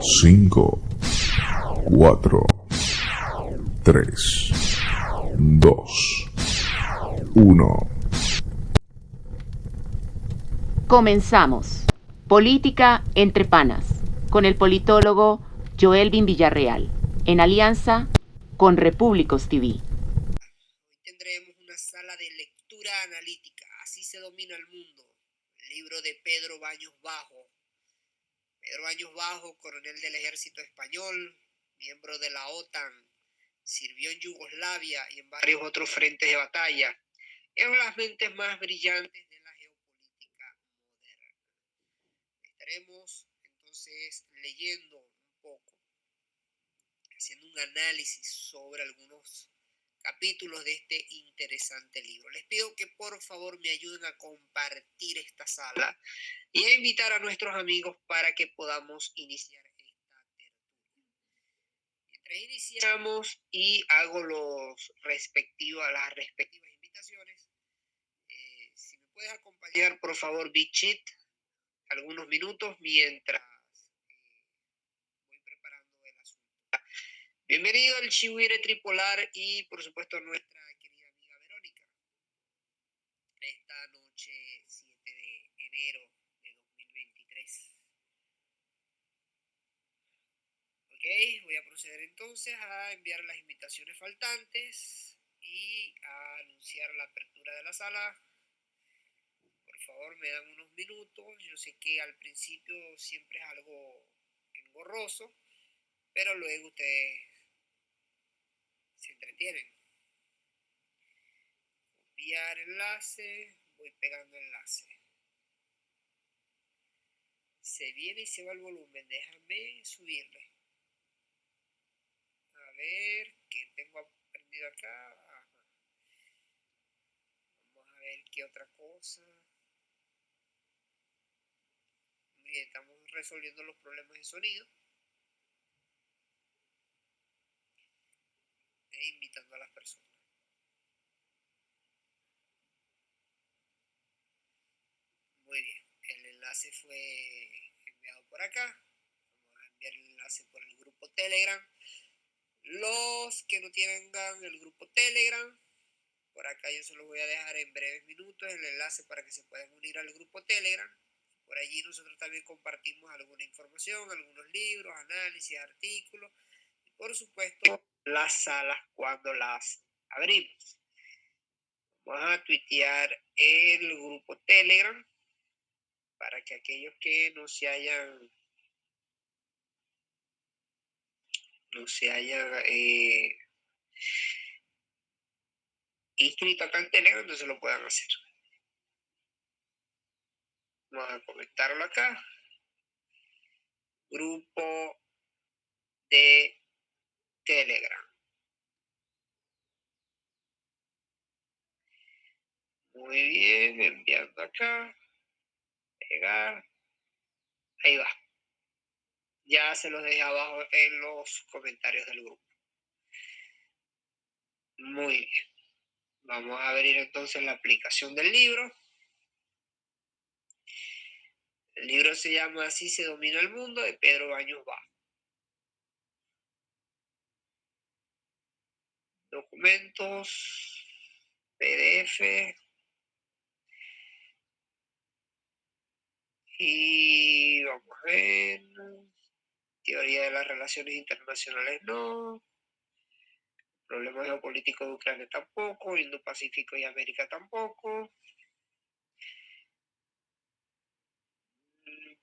5, 4, 3, 2, 1. Comenzamos. Política entre panas, con el politólogo Joelvin Villarreal, en alianza con Repúblicos TV. Hoy tendremos una sala de lectura analítica, así se domina el mundo. El libro de Pedro Baños Bajo. Pedro Baños Bajo, coronel del ejército español, miembro de la OTAN, sirvió en Yugoslavia y en varios otros frentes de batalla. De las mentes más brillantes de la geopolítica moderna. Estaremos entonces leyendo un poco, haciendo un análisis sobre algunos capítulos de este interesante libro. Les pido que por favor me ayuden a compartir esta sala y a invitar a nuestros amigos para que podamos iniciar esta tertulia. Mientras iniciamos y hago los respectivos, las respectivas invitaciones, eh, si me puedes acompañar por favor, Bichit, algunos minutos mientras eh, voy preparando el asunto. Bienvenido al Chihuire Tripolar y por supuesto nuestra querida amiga Verónica. Esta noche 7 de enero de 2023. Ok, voy a proceder entonces a enviar las invitaciones faltantes y a anunciar la apertura de la sala. Por favor, me dan unos minutos. Yo sé que al principio siempre es algo engorroso, pero luego ustedes se entretienen. Copiar enlace, voy pegando enlace. Se viene y se va el volumen, déjame subirle. A ver, ¿qué tengo aprendido acá? Vamos a ver qué otra cosa. Bien, estamos resolviendo los problemas de sonido. Invitando a las personas. Muy bien, el enlace fue enviado por acá. Vamos a enviar el enlace por el grupo Telegram. Los que no tengan el grupo Telegram, por acá yo se los voy a dejar en breves minutos el enlace para que se puedan unir al grupo Telegram. Por allí nosotros también compartimos alguna información, algunos libros, análisis, artículos y por supuesto las salas cuando las abrimos. Vamos a tuitear el grupo Telegram para que aquellos que no se hayan no se hayan eh, inscrito acá en Telegram, entonces lo puedan hacer. Vamos a comentarlo acá. Grupo de Telegram. Muy bien, enviando acá. Pegar. Ahí va. Ya se los dejé abajo en los comentarios del grupo. Muy bien. Vamos a abrir entonces la aplicación del libro. El libro se llama Así se domina el mundo de Pedro Baños Bajo. Documentos, PDF. Y vamos a ver. Teoría de las relaciones internacionales no. Problemas geopolíticos de Ucrania tampoco. Indo-Pacífico y América tampoco.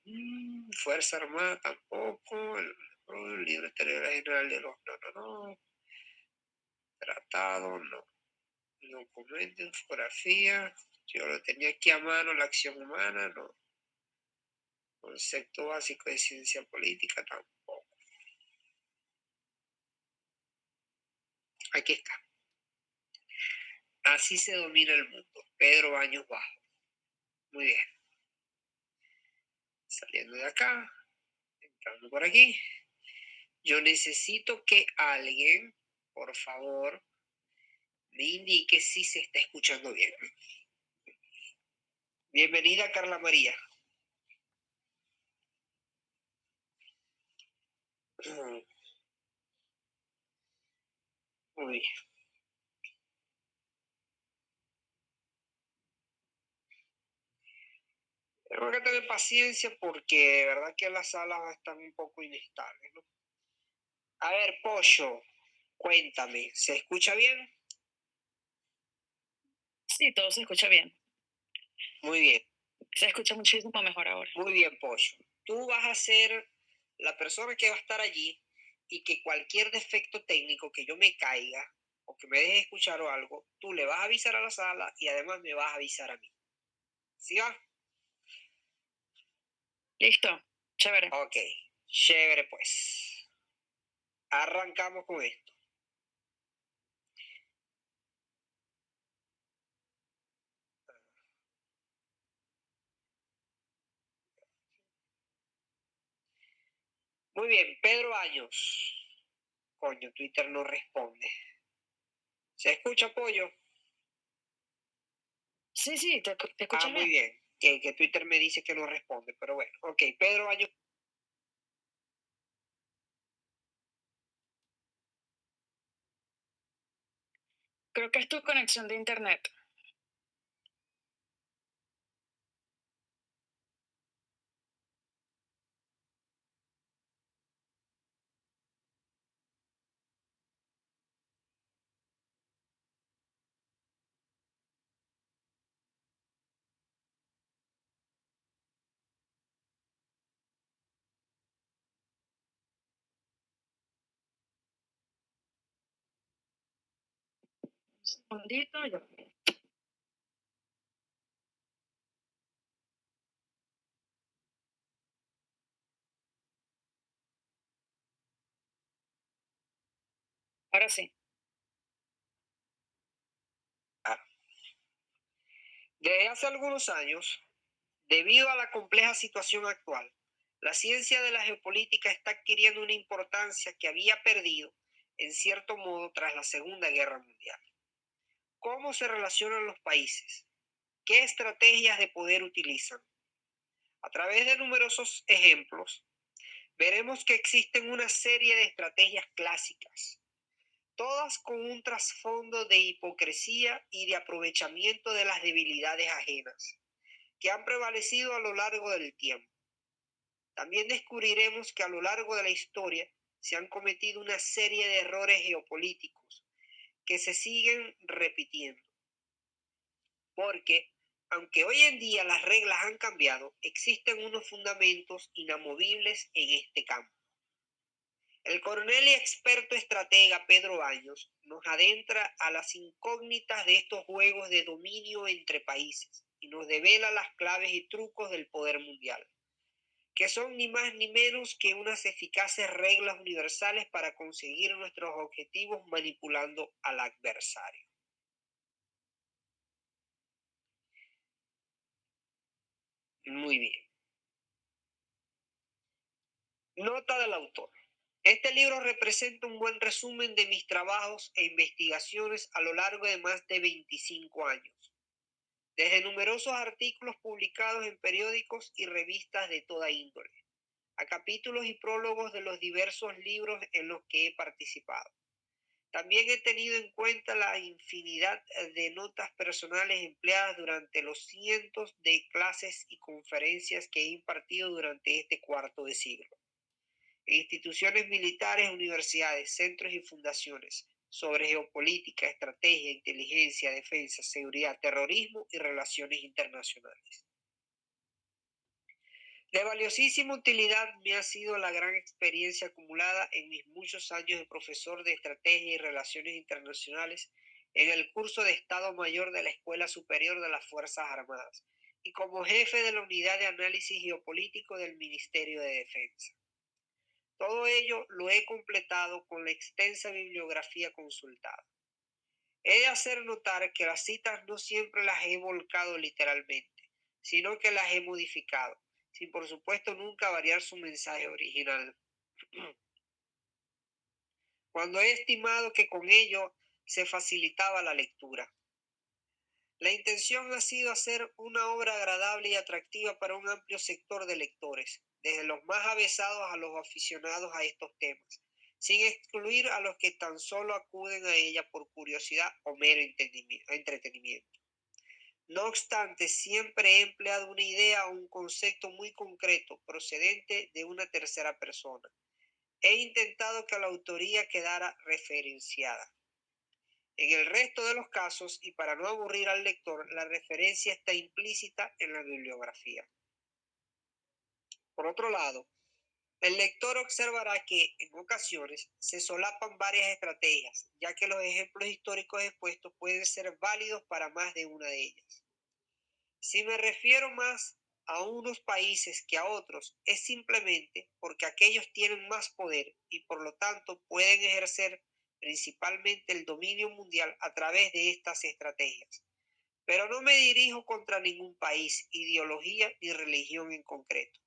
Mm, Fuerza Armada tampoco. El, el libro exterior general de los. No, no, no. Tratado, no. Documento, infografía. Yo lo tenía aquí a mano, la acción humana, no. Concepto básico de ciencia política tampoco. Aquí está. Así se domina el mundo. Pedro Baños Bajo. Muy bien. Saliendo de acá, entrando por aquí. Yo necesito que alguien, por favor, me indique si se está escuchando bien. Bienvenida, Carla María. Muy bien. Tengo que tener paciencia porque de verdad que las salas están un poco inestables. A ver, Pollo, cuéntame, ¿se escucha bien? Sí, todo se escucha bien. Muy bien, Se escucha muchísimo mejor ahora. muy bien, Pollo. Tú vas a ser la persona que va a estar allí y que cualquier defecto técnico que yo me caiga o que me deje escuchar o algo, tú le vas a avisar a la sala y además me vas a avisar a mí. ¿Sí va? Listo, chévere. Ok, chévere pues. Arrancamos con esto. Muy bien, Pedro Años. Coño, Twitter no responde. ¿Se escucha, pollo? Sí, sí, te, te Ah, escuchas muy bien. bien. Que, que Twitter me dice que no responde, pero bueno. Ok, Pedro Años. Creo que es tu conexión de internet. Segundito, yo. Ahora sí. Desde hace algunos años, debido a la compleja situación actual, la ciencia de la geopolítica está adquiriendo una importancia que había perdido, en cierto modo, tras la Segunda Guerra Mundial. ¿Cómo se relacionan los países? ¿Qué estrategias de poder utilizan? A través de numerosos ejemplos, veremos que existen una serie de estrategias clásicas, todas con un trasfondo de hipocresía y de aprovechamiento de las debilidades ajenas, que han prevalecido a lo largo del tiempo. También descubriremos que a lo largo de la historia se han cometido una serie de errores geopolíticos que se siguen repitiendo. Porque, aunque hoy en día las reglas han cambiado, existen unos fundamentos inamovibles en este campo. El coronel y experto estratega Pedro Baños nos adentra a las incógnitas de estos juegos de dominio entre países y nos devela las claves y trucos del poder mundial, que son ni más ni menos que unas eficaces reglas universales para conseguir nuestros objetivos manipulando al adversario. Muy bien. Nota del autor. Este libro representa un buen resumen de mis trabajos e investigaciones a lo largo de más de 25 años, desde numerosos artículos publicados en periódicos y revistas de toda índole, a capítulos y prólogos de los diversos libros en los que he participado. También he tenido en cuenta la infinidad de notas personales empleadas durante los cientos de clases y conferencias que he impartido durante este cuarto de siglo en instituciones militares, universidades, centros y fundaciones sobre geopolítica, estrategia, inteligencia, defensa, seguridad, terrorismo y relaciones internacionales. De valiosísima utilidad me ha sido la gran experiencia acumulada en mis muchos años de profesor de estrategia y relaciones internacionales en el curso de Estado Mayor de la Escuela Superior de las Fuerzas Armadas y como jefe de la Unidad de Análisis Geopolítico del Ministerio de Defensa. Todo ello lo he completado con la extensa bibliografía consultada. He de hacer notar que las citas no siempre las he volcado literalmente, sino que las he modificado, sin por supuesto nunca variar su mensaje original. Cuando he estimado que con ello se facilitaba la lectura. La intención ha sido hacer una obra agradable y atractiva para un amplio sector de lectores, desde los más avesados a los aficionados a estos temas, sin excluir a los que tan solo acuden a ella por curiosidad o mero entretenimiento. No obstante, siempre he empleado una idea o un concepto muy concreto procedente de una tercera persona. He intentado que la autoría quedara referenciada. En el resto de los casos, y para no aburrir al lector, la referencia está implícita en la bibliografía. Por otro lado, el lector observará que en ocasiones se solapan varias estrategias, ya que los ejemplos históricos expuestos pueden ser válidos para más de una de ellas. Si me refiero más a unos países que a otros, es simplemente porque aquellos tienen más poder y por lo tanto pueden ejercer principalmente el dominio mundial a través de estas estrategias. Pero no me dirijo contra ningún país, ideología ni religión en concreto,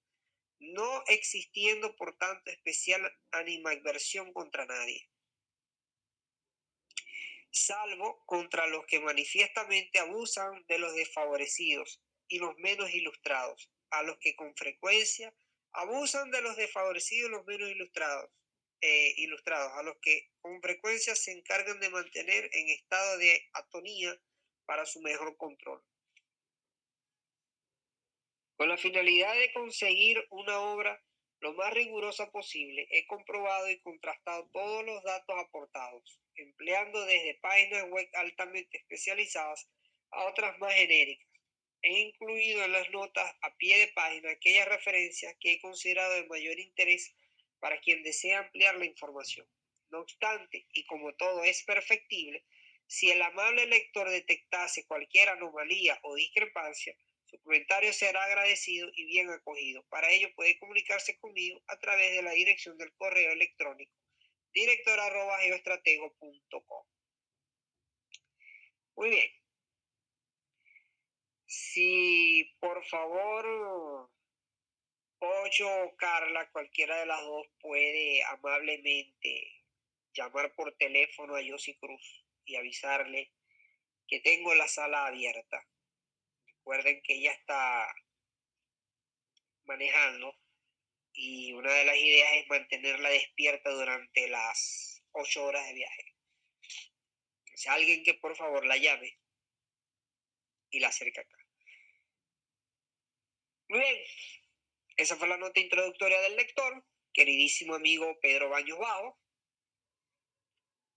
no existiendo por tanto especial animadversión contra nadie, salvo contra los que manifiestamente abusan de los desfavorecidos y los menos ilustrados, a los que con frecuencia abusan de los desfavorecidos y los menos ilustrados, eh, ilustrados, a los que con frecuencia se encargan de mantener en estado de atonía para su mejor control. Con la finalidad de conseguir una obra lo más rigurosa posible, he comprobado y contrastado todos los datos aportados, empleando desde páginas web altamente especializadas a otras más genéricas. He incluido en las notas a pie de página aquellas referencias que he considerado de mayor interés para quien desea ampliar la información. No obstante, y como todo es perfectible, si el amable lector detectase cualquier anomalía o discrepancia, su comentario será agradecido y bien acogido. Para ello puede comunicarse conmigo a través de la dirección del correo electrónico director.geoestratego.com. Muy bien. Si por favor Pollo o Carla, cualquiera de las dos puede amablemente llamar por teléfono a Yossi Cruz y avisarle que tengo la sala abierta. Recuerden que ella está manejando y una de las ideas es mantenerla despierta durante las ocho horas de viaje. O alguien que por favor la llame y la acerque acá. Muy bien, esa fue la nota introductoria del lector, queridísimo amigo Pedro Baños Bajo.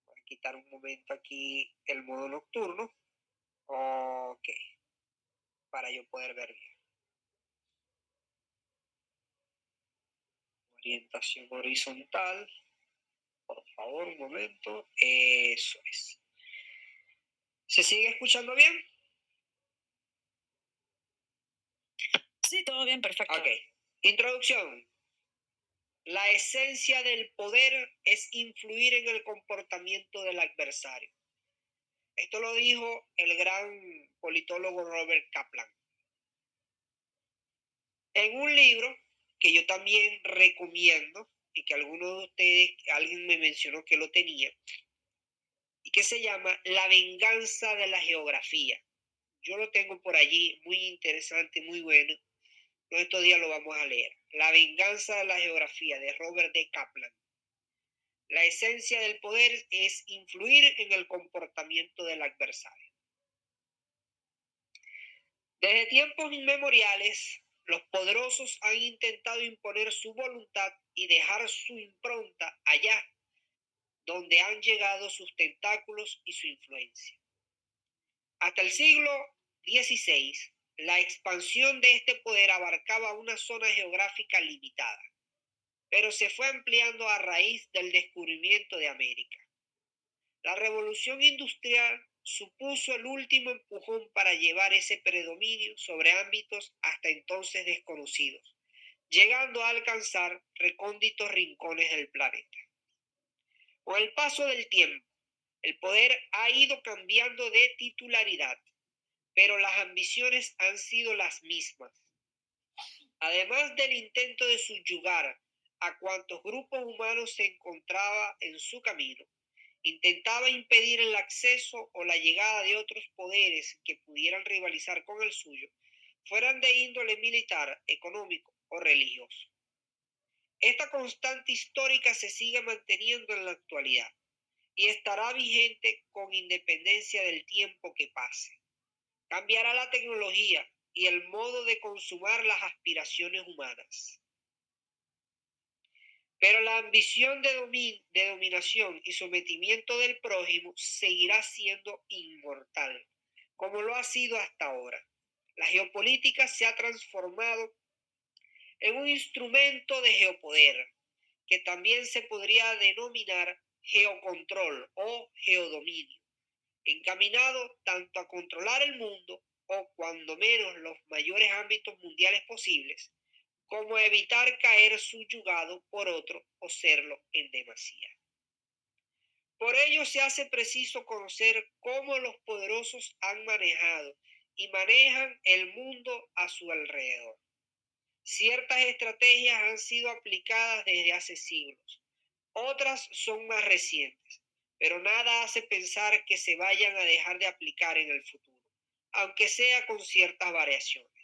Voy a quitar un momento aquí el modo nocturno. Ok, para yo poder ver bien. Orientación horizontal. Por favor, un momento. Eso es. ¿Se sigue escuchando bien? Sí, todo bien, perfecto. Ok. Introducción. La esencia del poder es influir en el comportamiento del adversario. Esto lo dijo el gran politólogo Robert Kaplan. En un libro que yo también recomiendo y que algunos de ustedes, alguien me mencionó que lo tenía, y que se llama La venganza de la geografía. Yo lo tengo por allí, muy interesante, muy bueno estos días lo vamos a leer. La venganza de la geografía de Robert D. Kaplan. La esencia del poder es influir en el comportamiento del adversario. Desde tiempos inmemoriales, los poderosos han intentado imponer su voluntad y dejar su impronta allá donde han llegado sus tentáculos y su influencia. Hasta el siglo XVI, la expansión de este poder abarcaba una zona geográfica limitada, pero se fue ampliando a raíz del descubrimiento de América. La revolución industrial supuso el último empujón para llevar ese predominio sobre ámbitos hasta entonces desconocidos, llegando a alcanzar recónditos rincones del planeta. Con el paso del tiempo, el poder ha ido cambiando de titularidad pero las ambiciones han sido las mismas. Además del intento de subyugar a cuantos grupos humanos se encontraba en su camino, intentaba impedir el acceso o la llegada de otros poderes que pudieran rivalizar con el suyo, fueran de índole militar, económico o religioso. Esta constante histórica se sigue manteniendo en la actualidad y estará vigente con independencia del tiempo que pase. Cambiará la tecnología y el modo de consumar las aspiraciones humanas. Pero la ambición de, de dominación y sometimiento del prójimo seguirá siendo inmortal, como lo ha sido hasta ahora. La geopolítica se ha transformado en un instrumento de geopoder, que también se podría denominar geocontrol o geodominio, encaminado tanto a controlar el mundo o cuando menos los mayores ámbitos mundiales posibles, como evitar caer subyugado por otro o serlo en demasía. Por ello se hace preciso conocer cómo los poderosos han manejado y manejan el mundo a su alrededor. Ciertas estrategias han sido aplicadas desde hace siglos, otras son más recientes, pero nada hace pensar que se vayan a dejar de aplicar en el futuro, aunque sea con ciertas variaciones.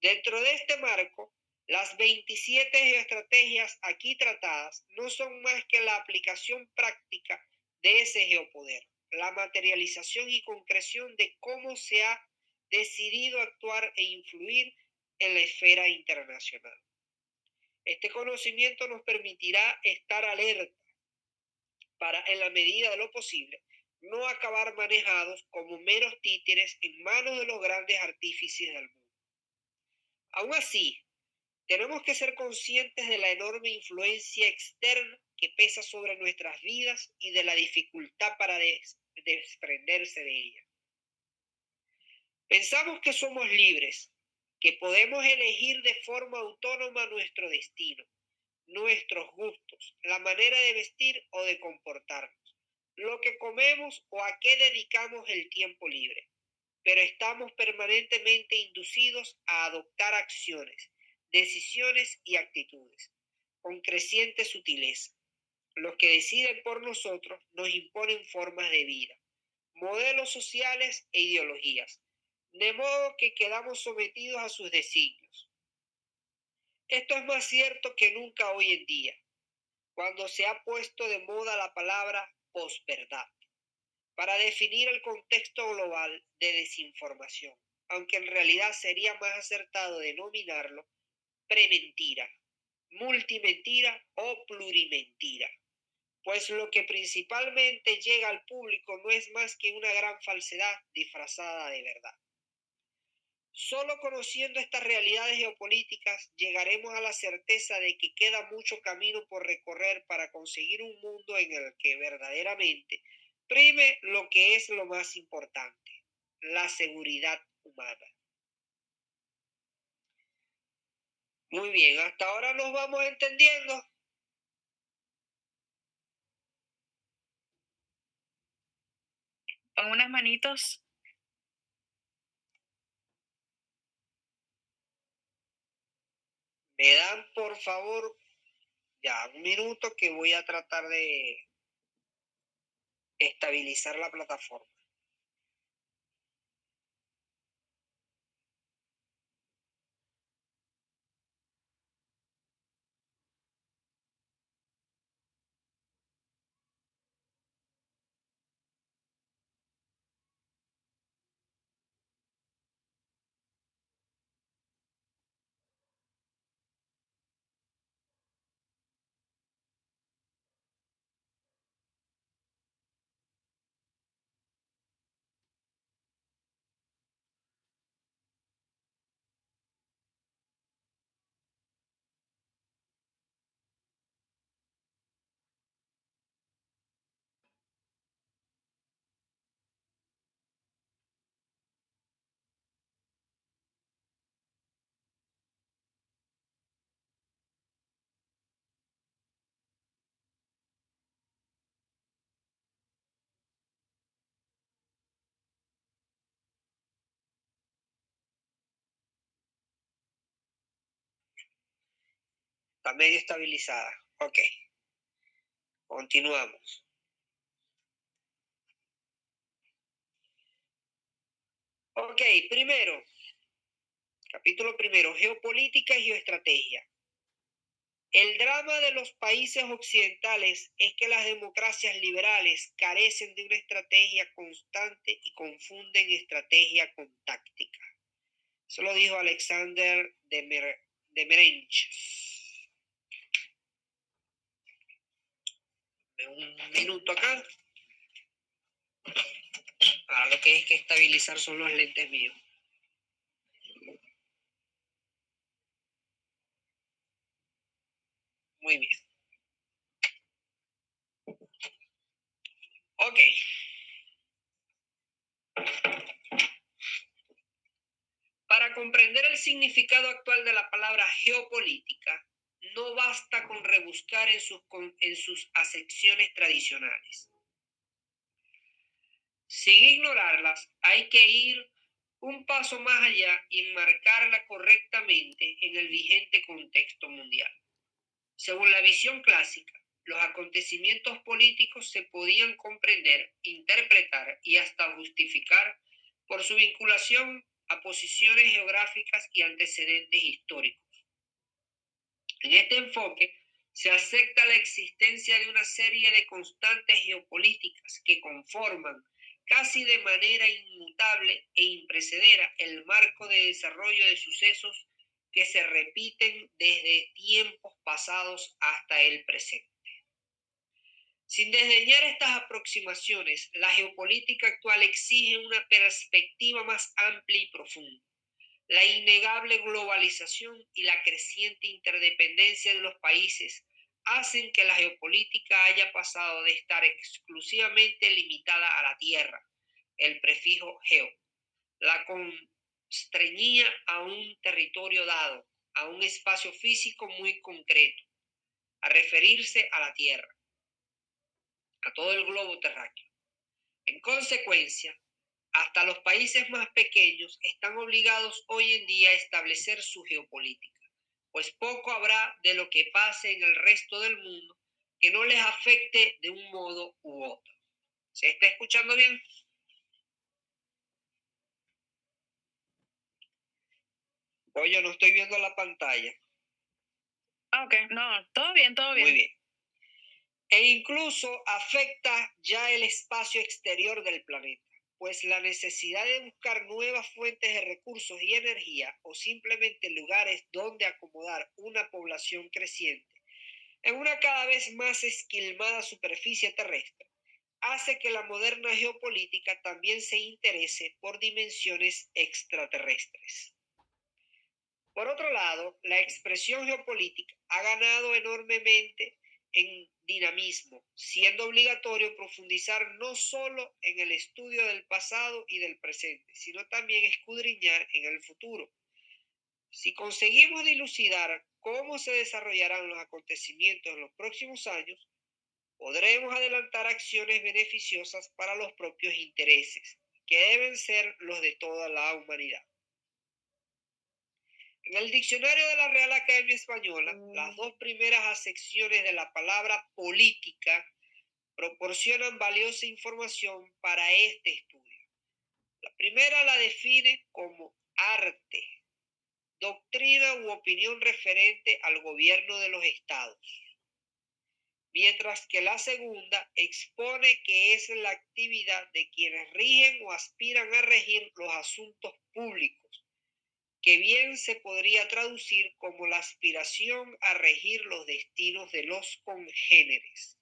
Dentro de este marco, las 27 estrategias aquí tratadas no son más que la aplicación práctica de ese geopoder, la materialización y concreción de cómo se ha decidido actuar e influir en la esfera internacional. Este conocimiento nos permitirá estar alerta para, en la medida de lo posible, no acabar manejados como meros títeres en manos de los grandes artífices del mundo. Aún así, tenemos que ser conscientes de la enorme influencia externa que pesa sobre nuestras vidas y de la dificultad para desprenderse de ella. Pensamos que somos libres, que podemos elegir de forma autónoma nuestro destino, nuestros gustos, la manera de vestir o de comportarnos, lo que comemos o a qué dedicamos el tiempo libre. Pero estamos permanentemente inducidos a adoptar acciones decisiones y actitudes, con creciente sutileza. Los que deciden por nosotros nos imponen formas de vida, modelos sociales e ideologías, de modo que quedamos sometidos a sus designios. Esto es más cierto que nunca hoy en día, cuando se ha puesto de moda la palabra posverdad para definir el contexto global de desinformación, aunque en realidad sería más acertado denominarlo prementira, multimentira o plurimentira, pues lo que principalmente llega al público no es más que una gran falsedad disfrazada de verdad. Solo conociendo estas realidades geopolíticas llegaremos a la certeza de que queda mucho camino por recorrer para conseguir un mundo en el que verdaderamente prime lo que es lo más importante, la seguridad humana. Muy bien, hasta ahora nos vamos entendiendo. Con unas manitos. Me dan, por favor, ya un minuto que voy a tratar de estabilizar la plataforma. Está medio estabilizada. Ok. Continuamos. Ok, primero, capítulo primero, geopolítica y geoestrategia. El drama de los países occidentales es que las democracias liberales carecen de una estrategia constante y confunden estrategia con táctica. Eso lo dijo Alexander de, Mer Un minuto acá. Ahora lo que hay que estabilizar son los lentes míos. Muy bien. Ok. Para comprender el significado actual de la palabra geopolítica, no basta con rebuscar en sus, acepciones tradicionales. Sin ignorarlas, hay que ir un paso más allá y enmarcarla correctamente en el vigente contexto mundial. Según la visión clásica, los acontecimientos políticos se podían comprender, interpretar y hasta justificar por su vinculación a posiciones geográficas y antecedentes históricos. En este enfoque se acepta la existencia de una serie de constantes geopolíticas que conforman casi de manera inmutable e imprecedera el marco de desarrollo de sucesos que se repiten desde tiempos pasados hasta el presente. Sin desdeñar estas aproximaciones, la geopolítica actual exige una perspectiva más amplia y profunda. La innegable globalización y la creciente interdependencia de los países hacen que la geopolítica haya pasado de estar exclusivamente limitada a la tierra, el prefijo geo, la estreñía a un territorio dado, a un espacio físico muy concreto, a referirse a la Tierra, a todo el globo terráqueo. En consecuencia, hasta los países más pequeños están obligados hoy en día a establecer su geopolítica, pues poco habrá de lo que pase en el resto del mundo que no les afecte de un modo u otro. ¿Se está escuchando bien? Oye, no estoy viendo la pantalla. Ah, ok, no, todo bien, todo bien. Muy bien. E incluso afecta ya el espacio exterior del planeta, pues la necesidad de buscar nuevas fuentes de recursos y energía o simplemente lugares donde acomodar una población creciente en una cada vez más esquilmada superficie terrestre hace que la moderna geopolítica también se interese por dimensiones extraterrestres. Por otro lado, la expresión geopolítica ha ganado enormemente en dinamismo, siendo obligatorio profundizar no solo en el estudio del pasado y del presente, sino también escudriñar en el futuro. Si conseguimos dilucidar cómo se desarrollarán los acontecimientos en los próximos años, podremos adelantar acciones beneficiosas para los propios intereses, que deben ser los de toda la humanidad. En el diccionario de la Real Academia Española, las mm. dos primeras acepciones de la palabra política proporcionan valiosa información para este estudio. La primera la define como arte, doctrina u opinión referente al gobierno de los estados, mientras que la segunda expone que es la actividad de quienes rigen o aspiran a regir los asuntos públicos que bien se podría traducir como la aspiración a regir los destinos de los congéneres.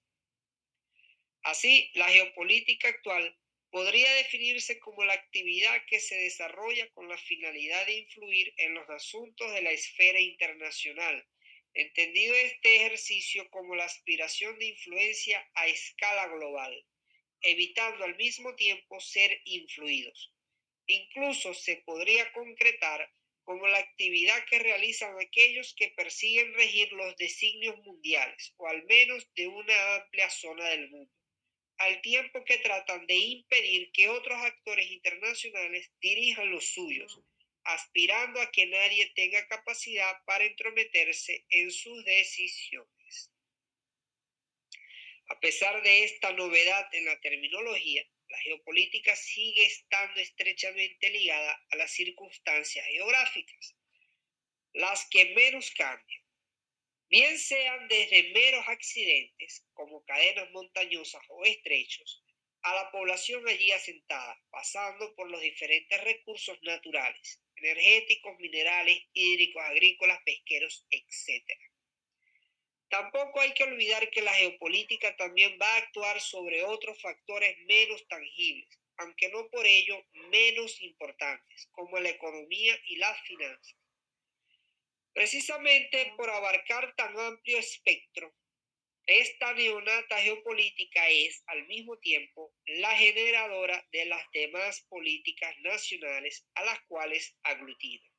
Así, la geopolítica actual podría definirse como la actividad que se desarrolla con la finalidad de influir en los asuntos de la esfera internacional, entendido este ejercicio como la aspiración de influencia a escala global, evitando al mismo tiempo ser influidos. Incluso se podría concretar como la actividad que realizan aquellos que persiguen regir los designios mundiales, o al menos de una amplia zona del mundo, al tiempo que tratan de impedir que otros actores internacionales dirijan los suyos, aspirando a que nadie tenga capacidad para entrometerse en sus decisiones. A pesar de esta novedad en la terminología, la geopolítica sigue estando estrechamente ligada a las circunstancias geográficas, las que menos cambian. bien sean desde meros accidentes, como cadenas montañosas o estrechos, a la población allí asentada, pasando por los diferentes recursos naturales, energéticos, minerales, hídricos, agrícolas, pesqueros, etc. Tampoco hay que olvidar que la geopolítica también va a actuar sobre otros factores menos tangibles, aunque no por ello menos importantes, como la economía y las finanzas. Precisamente por abarcar tan amplio espectro, esta neonata geopolítica es al mismo tiempo la generadora de las demás políticas nacionales a las cuales aglutina.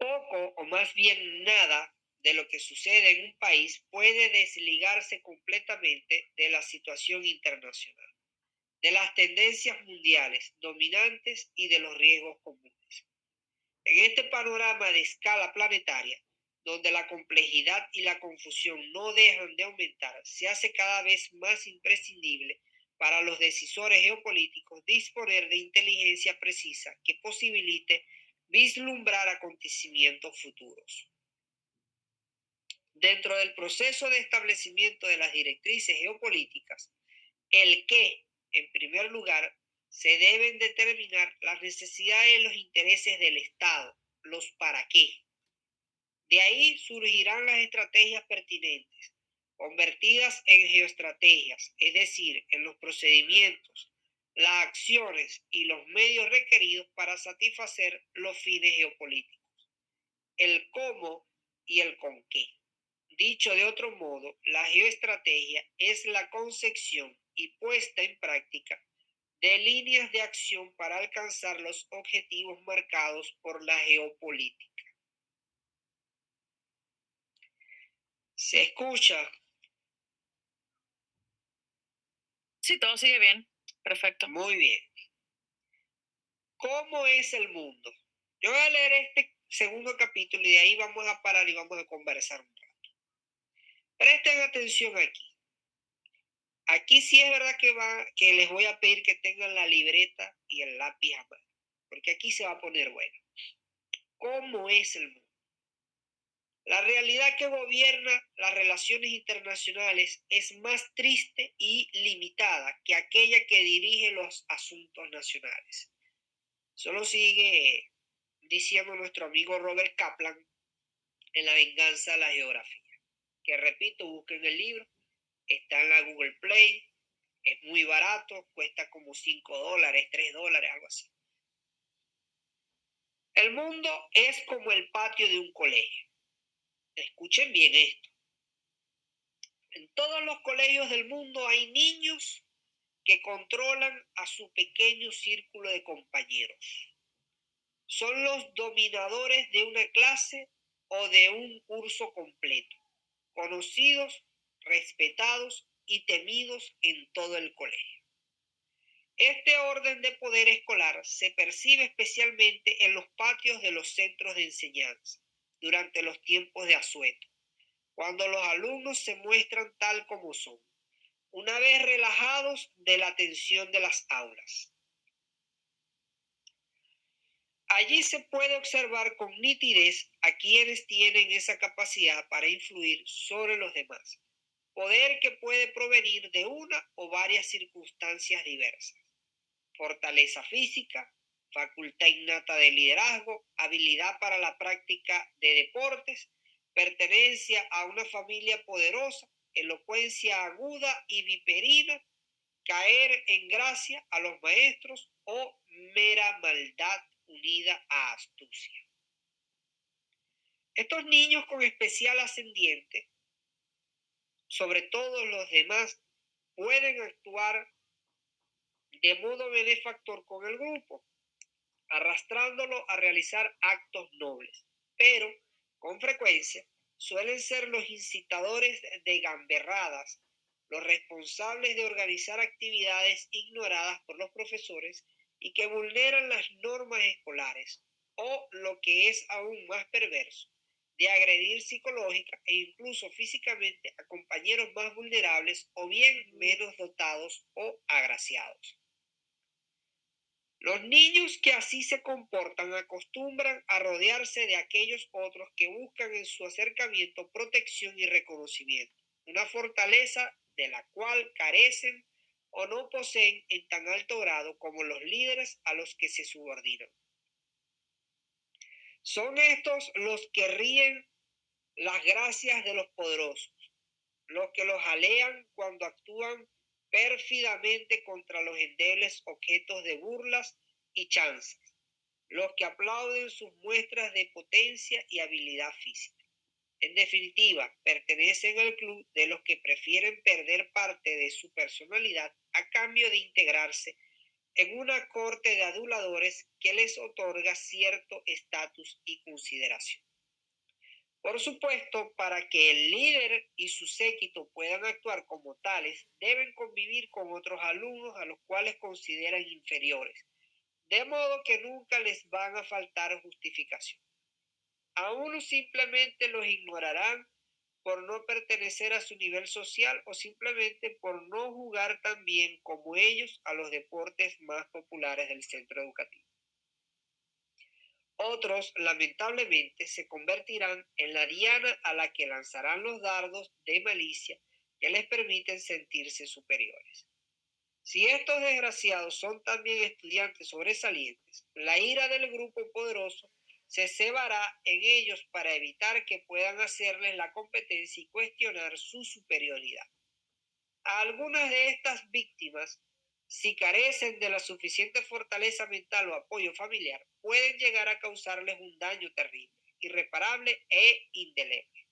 Poco o más bien nada de lo que sucede en un país puede desligarse completamente de la situación internacional, de las tendencias mundiales dominantes y de los riesgos comunes. En este panorama de escala planetaria, donde la complejidad y la confusión no dejan de aumentar, se hace cada vez más imprescindible para los decisores geopolíticos disponer de inteligencia precisa que posibilite vislumbrar acontecimientos futuros. Dentro del proceso de establecimiento de las directrices geopolíticas, el qué, en primer lugar, se deben determinar las necesidades y los intereses del Estado, los para qué. De ahí surgirán las estrategias pertinentes, convertidas en geoestrategias, es decir, en los procedimientos, las acciones y los medios requeridos para satisfacer los fines geopolíticos, el cómo y el con qué. Dicho de otro modo, la geoestrategia es la concepción y puesta en práctica de líneas de acción para alcanzar los objetivos marcados por la geopolítica. ¿Se escucha? Sí, todo sigue bien. Perfecto. Muy bien. ¿Cómo es el mundo? Yo voy a leer este segundo capítulo y de ahí vamos a parar y vamos a conversar un rato. Presten atención aquí. Aquí sí es verdad que, va, que les voy a pedir que tengan la libreta y el lápiz a mano, porque aquí se va a poner bueno. ¿Cómo es el mundo? La realidad que gobierna las relaciones internacionales es más triste y limitada que aquella que dirige los asuntos nacionales. Solo sigue diciendo nuestro amigo Robert Kaplan en La venganza de la geografía, que repito, busquen el libro, está en la Google Play, es muy barato, cuesta como 5 dólares, 3 dólares, algo así. El mundo es como el patio de un colegio Escuchen bien esto. En todos los colegios del mundo hay niños que controlan a su pequeño círculo de compañeros. Son los dominadores de una clase o de un curso completo, conocidos, respetados y temidos en todo el colegio. Este orden de poder escolar se percibe especialmente en los patios de los centros de enseñanza durante los tiempos de asueto, cuando los alumnos se muestran tal como son, una vez relajados de la tensión de las aulas. Allí se puede observar con nitidez a quienes tienen esa capacidad para influir sobre los demás, poder que puede provenir de una o varias circunstancias diversas, fortaleza física, facultad innata de liderazgo, habilidad para la práctica de deportes, pertenencia a una familia poderosa, elocuencia aguda y viperina, caer en gracia a los maestros o mera maldad unida a astucia. Estos niños con especial ascendiente, sobre todos los demás, pueden actuar de modo benefactor con el grupo, arrastrándolo a realizar actos nobles, pero con frecuencia suelen ser los incitadores de gamberradas, los responsables de organizar actividades ignoradas por los profesores y que vulneran las normas escolares, o lo que es aún más perverso, de agredir psicológica e incluso físicamente a compañeros más vulnerables o bien menos dotados o agraciados. Los niños que así se comportan acostumbran a rodearse de aquellos otros que buscan en su acercamiento protección y reconocimiento, una fortaleza de la cual carecen o no poseen en tan alto grado como los líderes a los que se subordinan. Son estos los que ríen las gracias de los poderosos, los que los alean cuando actúan pérfidamente contra los endebles objetos de burlas y chanzas, los que aplauden sus muestras de potencia y habilidad física. En definitiva, pertenecen al club de los que prefieren perder parte de su personalidad a cambio de integrarse en una corte de aduladores que les otorga cierto estatus y consideración. Por supuesto, para que el líder y su séquito puedan actuar como tales, deben convivir con otros alumnos a los cuales consideran inferiores, de modo que nunca les van a faltar justificación. A unos simplemente los ignorarán por no pertenecer a su nivel social o simplemente por no jugar tan bien como ellos a los deportes más populares del centro educativo. Otros, lamentablemente, se convertirán en la diana a la que lanzarán los dardos de malicia que les permiten sentirse superiores. Si estos desgraciados son también estudiantes sobresalientes, la ira del grupo poderoso se cebará en ellos para evitar que puedan hacerles la competencia y cuestionar su superioridad. A algunas de estas víctimas si carecen de la suficiente fortaleza mental o apoyo familiar, pueden llegar a causarles un daño terrible, irreparable e indeleble.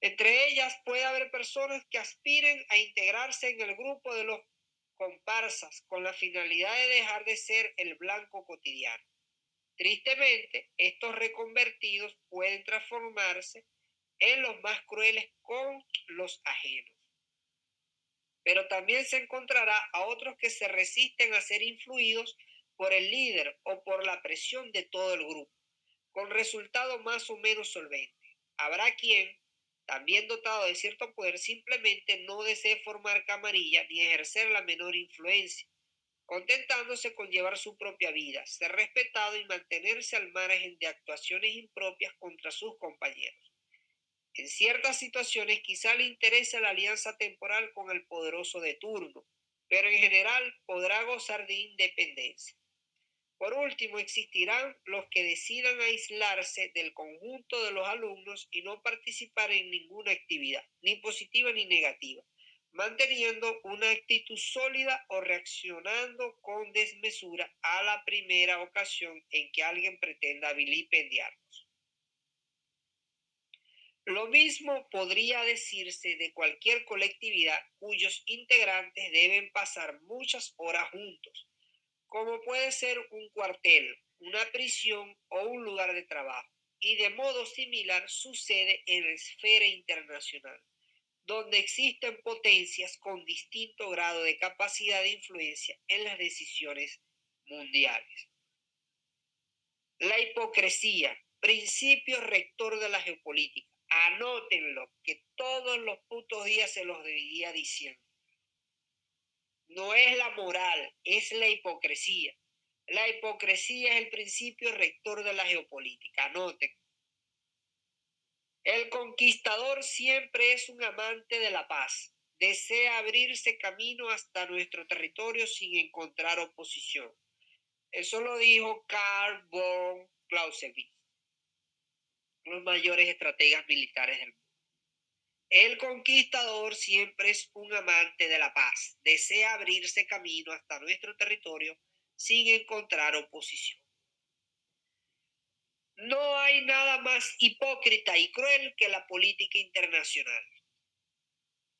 Entre ellas puede haber personas que aspiren a integrarse en el grupo de los comparsas con la finalidad de dejar de ser el blanco cotidiano. Tristemente, estos reconvertidos pueden transformarse en los más crueles con los ajenos pero también se encontrará a otros que se resisten a ser influidos por el líder o por la presión de todo el grupo, con resultado más o menos solvente. Habrá quien, también dotado de cierto poder, simplemente no desee formar camarilla ni ejercer la menor influencia, contentándose con llevar su propia vida, ser respetado y mantenerse al margen de actuaciones impropias contra sus compañeros. En ciertas situaciones quizá le interese la alianza temporal con el poderoso de turno, pero en general podrá gozar de independencia. Por último, existirán los que decidan aislarse del conjunto de los alumnos y no participar en ninguna actividad, ni positiva ni negativa, manteniendo una actitud sólida o reaccionando con desmesura a la primera ocasión en que alguien pretenda vilipendiarlos. Lo mismo podría decirse de cualquier colectividad cuyos integrantes deben pasar muchas horas juntos, como puede ser un cuartel, una prisión o un lugar de trabajo. Y de modo similar sucede en la esfera internacional, donde existen potencias con distinto grado de capacidad de influencia en las decisiones mundiales. La hipocresía, principio rector de la geopolítica Anótenlo, que todos los putos días se los debería diciendo. No es la moral, es la hipocresía. La hipocresía es el principio rector de la geopolítica. Anoten. El conquistador siempre es un amante de la paz. Desea abrirse camino hasta nuestro territorio sin encontrar oposición. Eso lo dijo Karl von Clausewitz los mayores estrategas militares del mundo. El conquistador siempre es un amante de la paz, desea abrirse camino hasta nuestro territorio sin encontrar oposición. No hay nada más hipócrita y cruel que la política internacional.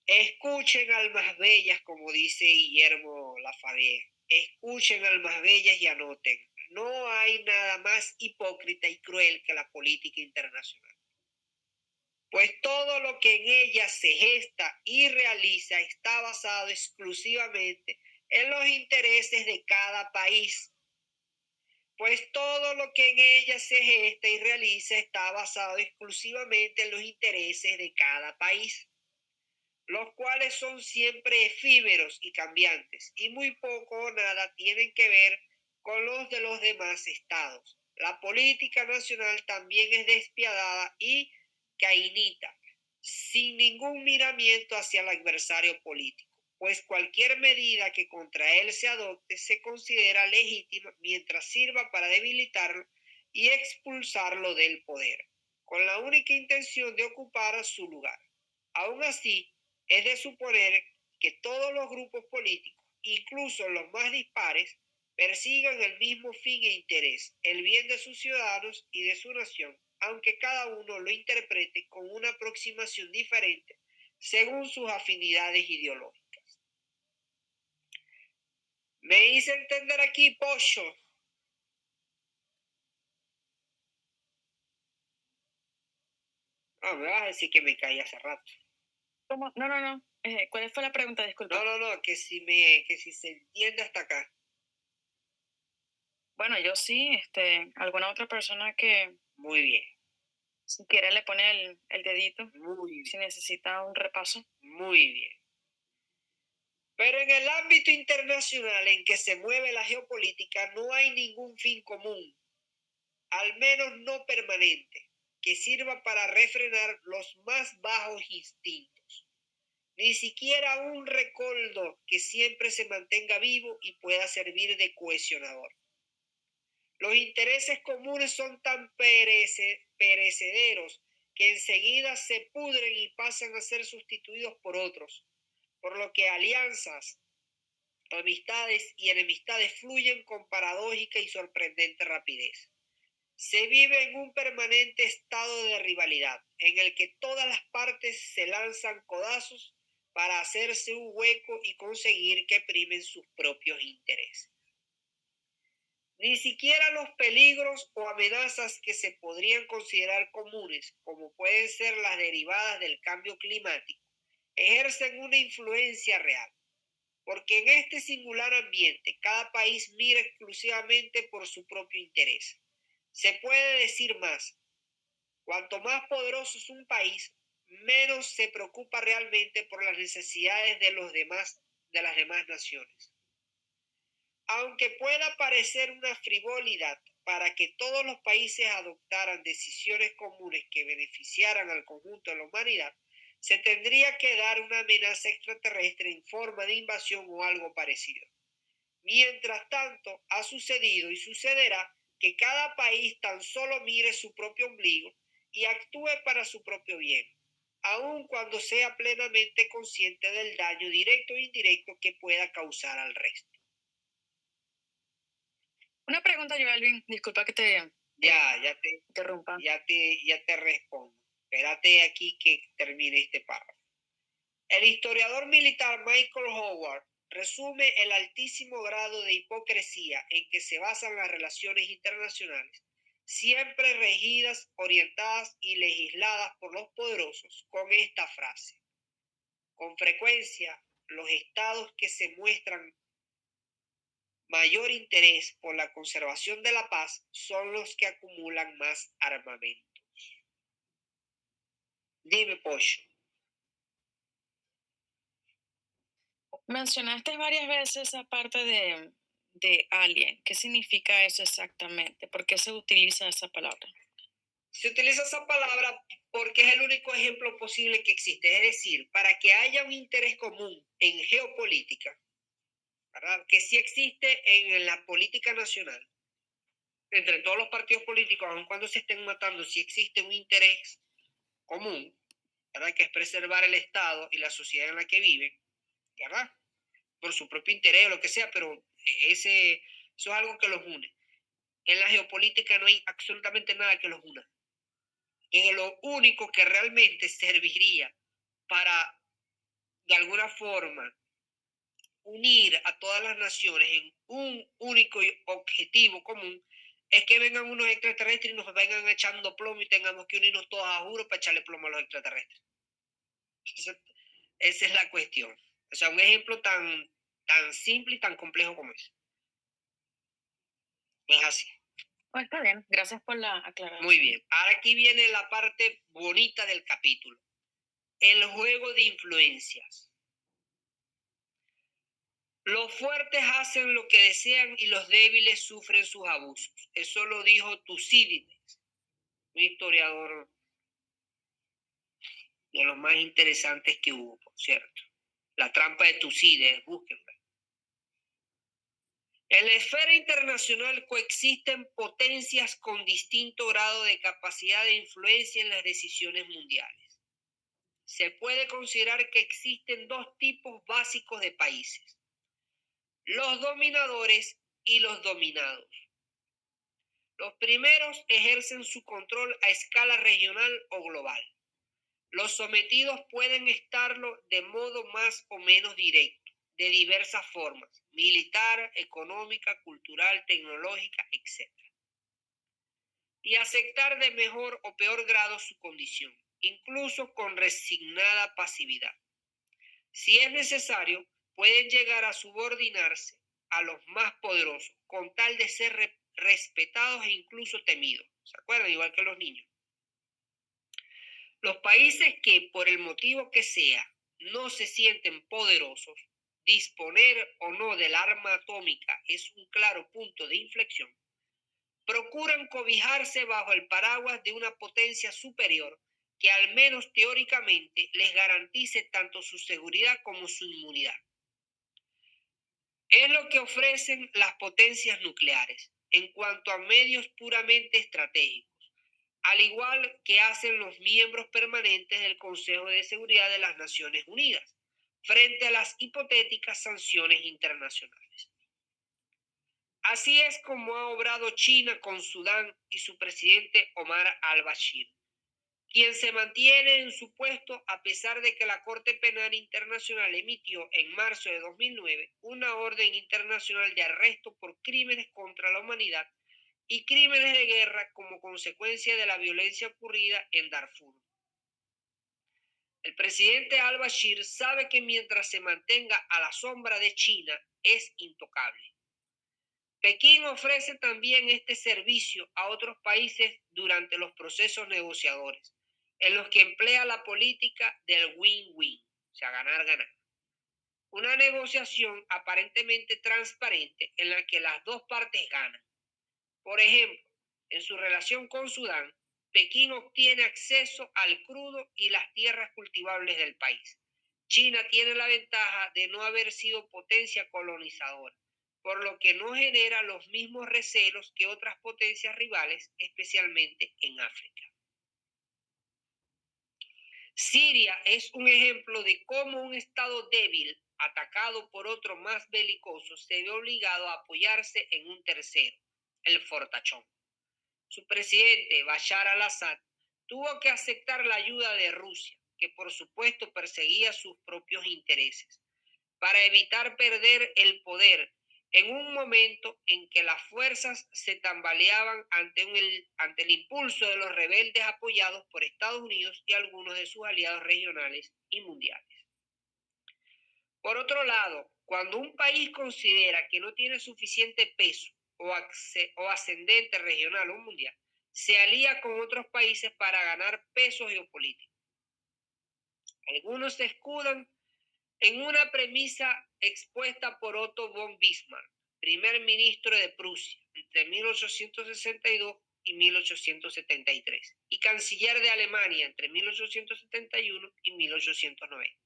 Escuchen almas bellas, como dice Guillermo Lafayette. Escuchen almas bellas y anoten. No hay nada más hipócrita y cruel que la política internacional. Pues todo lo que en ella se gesta y realiza está basado exclusivamente en los intereses de cada país. Pues todo lo que en ella se gesta y realiza está basado exclusivamente en los intereses de cada país. los cuales son siempre efímeros y cambiantes, y muy poco o nada tienen que ver con los de los demás estados. La política nacional también es despiadada y cainita, sin ningún miramiento hacia el adversario político, pues cualquier medida que contra él se adopte se considera legítima mientras sirva para debilitarlo y expulsarlo del poder, con la única intención de ocupar su lugar. Aún así, es de suponer que todos los grupos políticos, incluso los más dispares, persigan el mismo fin e interés, el bien de sus ciudadanos y de su nación, aunque cada uno lo interprete con una aproximación diferente según sus afinidades ideológicas. Me hice entender aquí, Pocho. Ah, me vas a decir que me caí hace rato. ¿Cómo? No, no, no. Eh, ¿Cuál fue la pregunta? Disculpa. No, no, no, que si me, que si se entiende hasta acá. Bueno, yo sí, este, alguna otra persona que Muy bien, si quiere le pone el, el dedito, muy si bien, necesita un repaso. muy bien. Pero en el ámbito internacional en que se mueve la geopolítica no hay ningún fin común, al menos no permanente, que sirva para refrenar los más bajos instintos. Ni siquiera un recoldo que siempre se mantenga vivo y pueda servir de cohesionador. Los intereses comunes son tan perece- perecederos que enseguida se pudren y pasan a ser sustituidos por otros, por lo que alianzas, amistades y enemistades fluyen con paradójica y sorprendente rapidez. Se vive en un permanente estado de rivalidad, en el que todas las partes se lanzan codazos para hacerse un hueco y conseguir que primen sus propios intereses. Ni siquiera los peligros o amenazas que se podrían considerar comunes, como pueden ser las derivadas del cambio climático, ejercen una influencia real, porque en este singular ambiente cada país mira exclusivamente por su propio interés. Se puede decir más, cuanto más poderoso es un país, menos se preocupa realmente por las necesidades de de las demás naciones. Aunque pueda parecer una frivolidad para que todos los países adoptaran decisiones comunes que beneficiaran al conjunto de la humanidad, se tendría que dar una amenaza extraterrestre en forma de invasión o algo parecido. Mientras tanto, ha sucedido y sucederá que cada país tan solo mire su propio ombligo y actúe para su propio bien, aun cuando sea plenamente consciente del daño directo e indirecto que pueda causar al resto. Una pregunta, Joelvin, disculpa que te Ya, ya te, interrumpa. ya te, ya te respondo. Espérate aquí que termine este párrafo. El historiador militar Michael Howard resume el altísimo grado de hipocresía en que se basan las relaciones internacionales, siempre regidas, orientadas y legisladas por los poderosos, con esta frase. Con frecuencia, los estados que se muestran mayor interés por la conservación de la paz son los que acumulan más armamentos. Dime, Pocho. Mencionaste varias veces esa parte de, de alien. ¿Qué significa eso exactamente? ¿Por qué se utiliza esa palabra? Se utiliza esa palabra porque es el único ejemplo posible que existe. Es decir, para que haya un interés común en geopolítica, que sí existe en la política nacional, entre todos los partidos políticos, aun cuando se estén matando, sí existe un interés común, ¿verdad? que es preservar el Estado y la sociedad en la que viven, ¿verdad? por su propio interés o lo que sea, pero ese, eso es algo que los une. En la geopolítica no hay absolutamente nada que los una. Y lo único que realmente serviría para, de alguna forma, unir a todas las naciones en un único objetivo común es que vengan unos extraterrestres y nos vengan echando plomo y tengamos que unirnos todos a juro para echarle plomo a los extraterrestres. Esa, esa es la cuestión. O sea, un ejemplo tan, tan simple y tan complejo como ese. Es así. Oh, está bien, gracias por la aclaración. Muy bien. Ahora aquí viene la parte bonita del capítulo. el juego de influencias. Los fuertes hacen lo que desean y los débiles sufren sus abusos. Eso lo dijo Tucídides, un historiador de los más interesantes que hubo, por cierto. La trampa de Tucídides, búsquenla. En la esfera internacional coexisten potencias con distinto grado de capacidad de influencia en las decisiones mundiales. Se puede considerar que existen dos tipos básicos de países los dominadores y los dominados. Los primeros ejercen su control a escala regional o global. Los sometidos pueden estarlo de modo más o menos directo, de diversas formas, militar, económica, cultural, tecnológica, etc. Y aceptar de mejor o peor grado su condición, incluso con resignada pasividad. Si es necesario, pueden llegar a subordinarse a los más poderosos con tal de ser respetados e incluso temidos. ¿Se acuerdan? Igual que los niños. Los países que, por el motivo que sea, no se sienten poderosos, disponer o no del arma atómica es un claro punto de inflexión, procuran cobijarse bajo el paraguas de una potencia superior que al menos teóricamente les garantice tanto su seguridad como su inmunidad. Es lo que ofrecen las potencias nucleares en cuanto a medios puramente estratégicos, al igual que hacen los miembros permanentes del Consejo de Seguridad de las Naciones Unidas, frente a las hipotéticas sanciones internacionales. Así es como ha obrado China con Sudán y su presidente Omar al-Bashir quien se mantiene en su puesto a pesar de que la Corte Penal Internacional emitió en marzo de 2009 una orden internacional de arresto por crímenes contra la humanidad y crímenes de guerra como consecuencia de la violencia ocurrida en Darfur. El presidente al-Bashir sabe que mientras se mantenga a la sombra de China es intocable. Pekín ofrece también este servicio a otros países durante los procesos negociadores en los que emplea la política del win-win, o sea, ganar-ganar. Una negociación aparentemente transparente en la que las dos partes ganan. Por ejemplo, en su relación con Sudán, Pekín obtiene acceso al crudo y las tierras cultivables del país. China tiene la ventaja de no haber sido potencia colonizadora, por lo que no genera los mismos recelos que otras potencias rivales, especialmente en África. Siria es un ejemplo de cómo un Estado débil, atacado por otro más belicoso, se ve obligado a apoyarse en un tercero, el fortachón. Su presidente, Bashar al-Assad, tuvo que aceptar la ayuda de Rusia, que por supuesto perseguía sus propios intereses, para evitar perder el poder en un momento en que las fuerzas se tambaleaban ante, el, ante el impulso de los rebeldes apoyados por Estados Unidos y algunos de sus aliados regionales y mundiales. Por otro lado, cuando un país considera que no tiene suficiente peso o, o ascendente regional o mundial, se alía con otros países para ganar peso geopolítico. Algunos se escudan en una premisa expuesta por Otto von Bismarck, primer ministro de Prusia, entre 1862 y 1873, y canciller de Alemania entre 1871 y 1890.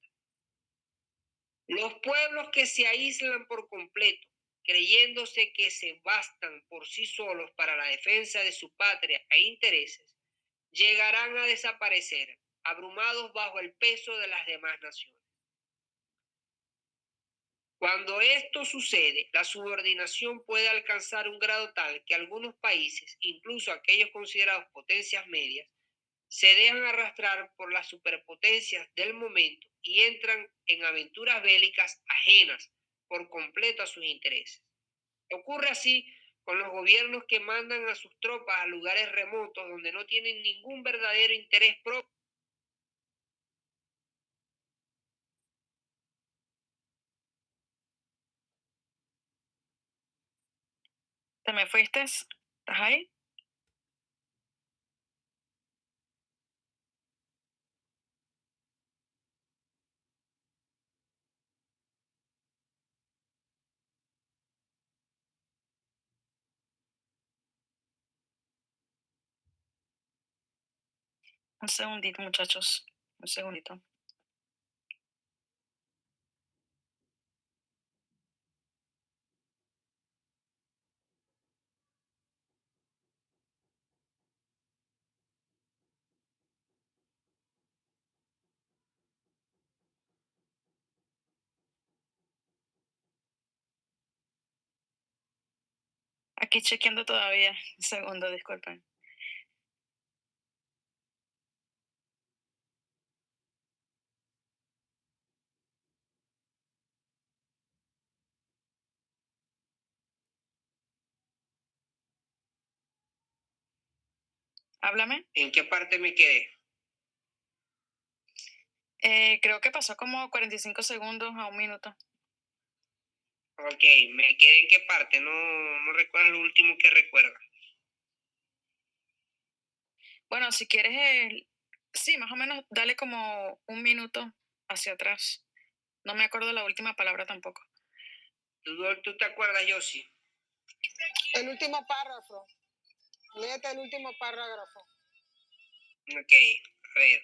Los pueblos que se aíslan por completo, creyéndose que se bastan por sí solos para la defensa de su patria e intereses, llegarán a desaparecer, abrumados bajo el peso de las demás naciones. Cuando esto sucede, la subordinación puede alcanzar un grado tal que algunos países, incluso aquellos considerados potencias medias, se dejan arrastrar por las superpotencias del momento y entran en aventuras bélicas ajenas por completo a sus intereses. Ocurre así con los gobiernos que mandan a sus tropas a lugares remotos donde no tienen ningún verdadero interés propio ¿Te me fuiste? ¿Estás ahí? Un segundito, muchachos. Un segundito. Aquí chequeando todavía. Un segundo, disculpen. Háblame. ¿En qué parte me quedé? Eh, creo que pasó como 45 segundos a un minuto. Ok, me quedé en qué parte, no, no recuerdo lo último que recuerda. Bueno, si quieres, el- sí, más o menos, dale como un minuto hacia atrás. No me acuerdo la última palabra tampoco. ¿Tú, tú te acuerdas, Yossi? El último párrafo. Léete el último párrafo. Ok, a ver.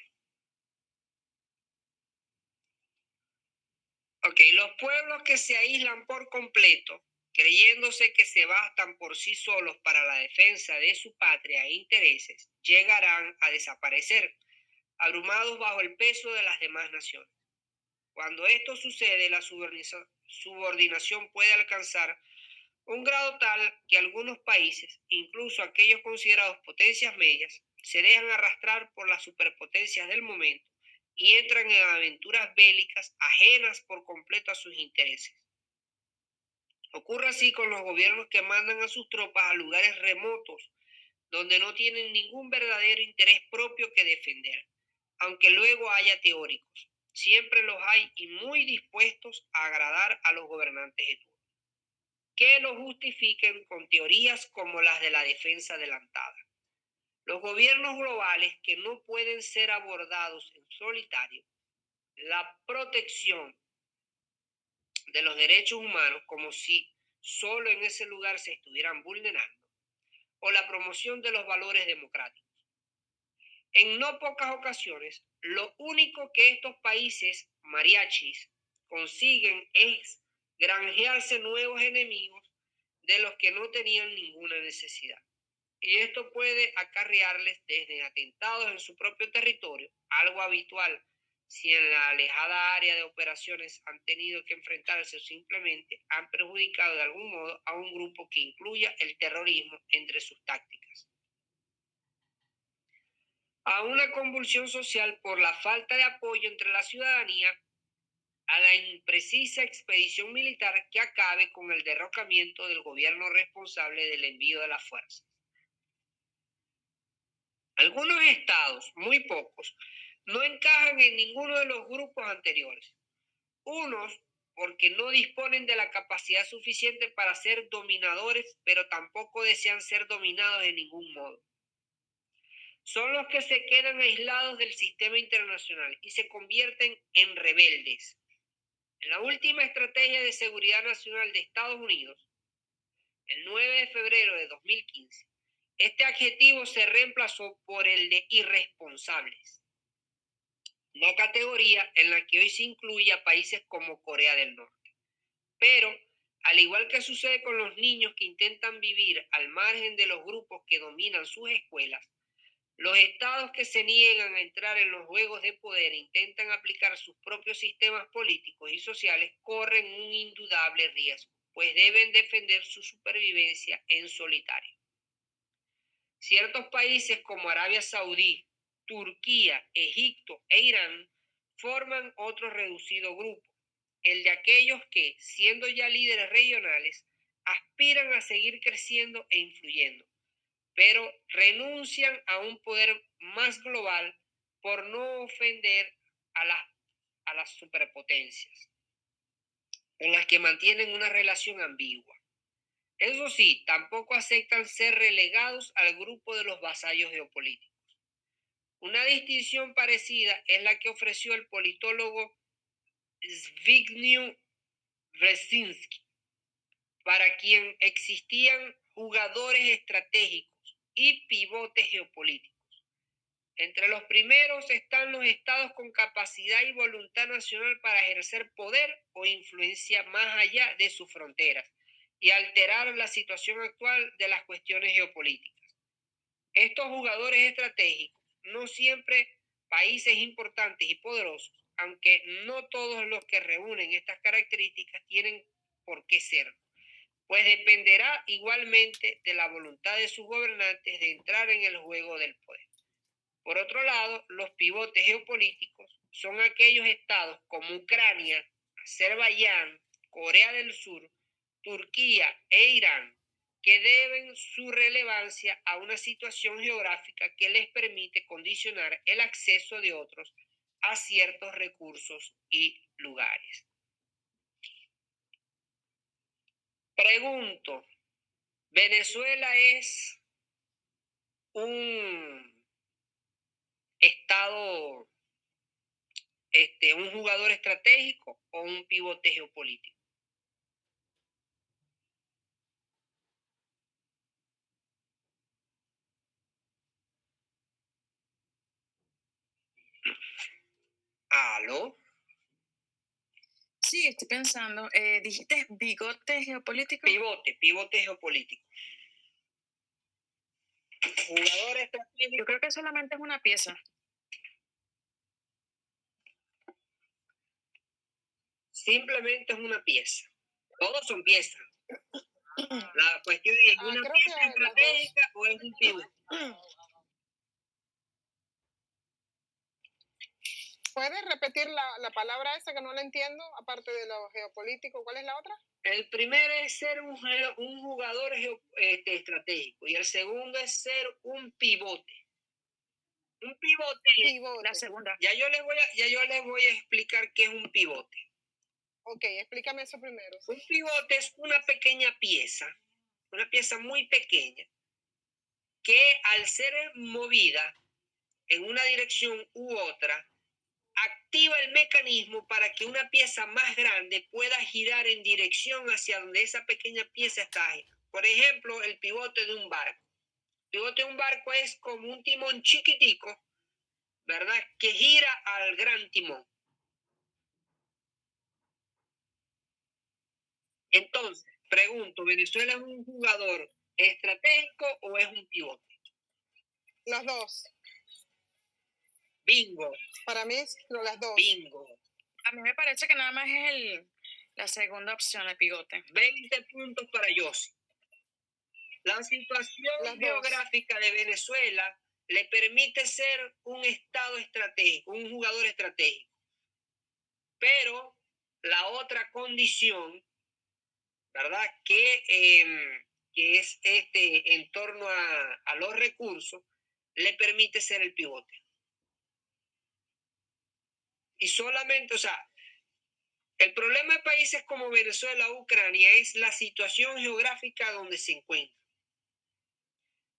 Ok, los pueblos que se aíslan por completo, creyéndose que se bastan por sí solos para la defensa de su patria e intereses, llegarán a desaparecer, abrumados bajo el peso de las demás naciones. Cuando esto sucede, la subordinación- puede alcanzar un grado tal que algunos países, incluso aquellos considerados potencias medias, se dejan arrastrar por las superpotencias del momento y entran en aventuras bélicas ajenas por completo a sus intereses. Ocurre así con los gobiernos que mandan a sus tropas a lugares remotos donde no tienen ningún verdadero interés propio que defender, aunque luego haya teóricos. Siempre los hay y muy dispuestos a agradar a los gobernantes de turno, que lo justifiquen con teorías como las de la defensa adelantada. Los gobiernos globales que no pueden ser abordados en solitario, la protección de los derechos humanos como si solo en ese lugar se estuvieran vulnerando, o la promoción de los valores democráticos. En no pocas ocasiones, lo único que estos países mariachis consiguen es granjearse nuevos enemigos de los que no tenían ninguna necesidad. Y esto puede acarrearles desde atentados en su propio territorio, algo habitual si en la alejada área de operaciones han tenido que enfrentarse o simplemente han perjudicado de algún modo a un grupo que incluya el terrorismo entre sus tácticas. A una convulsión social por la falta de apoyo entre la ciudadanía a la imprecisa expedición militar que acabe con el derrocamiento del gobierno responsable del envío de las fuerzas. Algunos estados, muy pocos, no encajan en ninguno de los grupos anteriores. Unos porque no disponen de la capacidad suficiente para ser dominadores, pero tampoco desean ser dominados de ningún modo. Son los que se quedan aislados del sistema internacional y se convierten en rebeldes. En la última estrategia de seguridad nacional de Estados Unidos, el 9 de febrero de 2015, este adjetivo se reemplazó por el de irresponsables, una categoría en la que hoy se incluye a países como Corea del Norte. Pero, al igual que sucede con los niños que intentan vivir al margen de los grupos que dominan sus escuelas, los estados que se niegan a entrar en los juegos de poder e intentan aplicar sus propios sistemas políticos y sociales corren un indudable riesgo, pues deben defender su supervivencia en solitario. Ciertos países como Arabia Saudí, Turquía, Egipto e Irán forman otro reducido grupo, el de aquellos que, siendo ya líderes regionales, aspiran a seguir creciendo e influyendo, pero renuncian a un poder más global por no ofender a las, a las superpotencias, con las que mantienen una relación ambigua. Eso sí, tampoco aceptan ser relegados al grupo de los vasallos geopolíticos. Una distinción parecida es la que ofreció el politólogo Zbigniew Brzezinski, para quien existían jugadores estratégicos y pivotes geopolíticos. Entre los primeros están los estados con capacidad y voluntad nacional para ejercer poder o influencia más allá de sus fronteras y alterar la situación actual de las cuestiones geopolíticas. Estos jugadores estratégicos, no siempre países importantes y poderosos, aunque no todos los que reúnen estas características tienen por qué ser, pues dependerá igualmente de la voluntad de sus gobernantes de entrar en el juego del poder. Por otro lado, los pivotes geopolíticos son aquellos estados como Ucrania, Azerbaiyán, Corea del Sur, Turquía e Irán que deben su relevancia a una situación geográfica que les permite condicionar el acceso de otros a ciertos recursos y lugares. Pregunto, ¿Venezuela es un estado, este, un jugador estratégico o un pivote geopolítico? ¿Aló? Sí, estoy pensando. Eh, ¿Dijiste bigote geopolítico? Pivote, pivote geopolítico. Jugador Yo creo que solamente es una pieza. Simplemente es una pieza. Todos son piezas. La cuestión es, ¿es Ah, una pieza estratégica o es un pivote? ¿Puedes repetir la, la palabra esa que no la entiendo, aparte de lo geopolítico? ¿Cuál es la otra? El primero es ser un, un jugador geo- este, estratégico y el segundo es ser un pivote. Un pivote, Pivote. La segunda. ya yo les voy a, ya yo les voy a explicar qué es un pivote. Ok, explícame eso primero. Un pivote es una pequeña pieza, una pieza muy pequeña, que al ser movida en una dirección u otra, activa el mecanismo para que una pieza más grande pueda girar en dirección hacia donde esa pequeña pieza está. Por ejemplo, el pivote de un barco. El pivote de un barco es como un timón chiquitico, ¿verdad? Que gira al gran timón. Entonces, pregunto, ¿Venezuela es un jugador estratégico o es un pivote? Los dos. Bingo, Para mí, es las dos. bingo. A mí me parece que nada más es el, la segunda opción, el pivote. 20 puntos para Yossi. La situación Las dos. geográfica de Venezuela le permite ser un estado estratégico, un jugador estratégico. Pero la otra condición, ¿verdad? Que, em, que es este en torno a, a los recursos, le permite ser el pivote. Y solamente, o sea, el problema de países como Venezuela Ucrania es la situación geográfica donde se encuentra.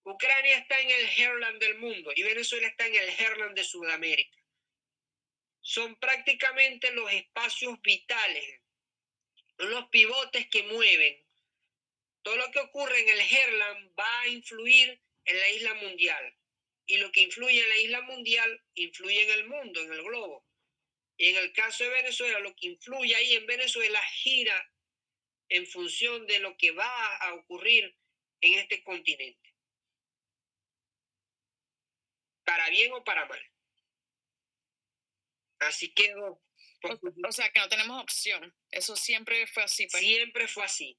Ucrania está en el Herland del mundo y Venezuela está en el Herland de Sudamérica. Son prácticamente los espacios vitales, los pivotes que mueven. Todo lo que ocurre en el Herland va a influir en la isla mundial. Y lo que influye en la isla mundial influye en el mundo, en el globo. Y en el caso de Venezuela, lo que influye ahí en Venezuela gira en función de lo que va a ocurrir en este continente. Para bien o para mal. Así quedó. O, o sea, que no tenemos opción. Eso siempre fue así. Pues. Siempre fue así.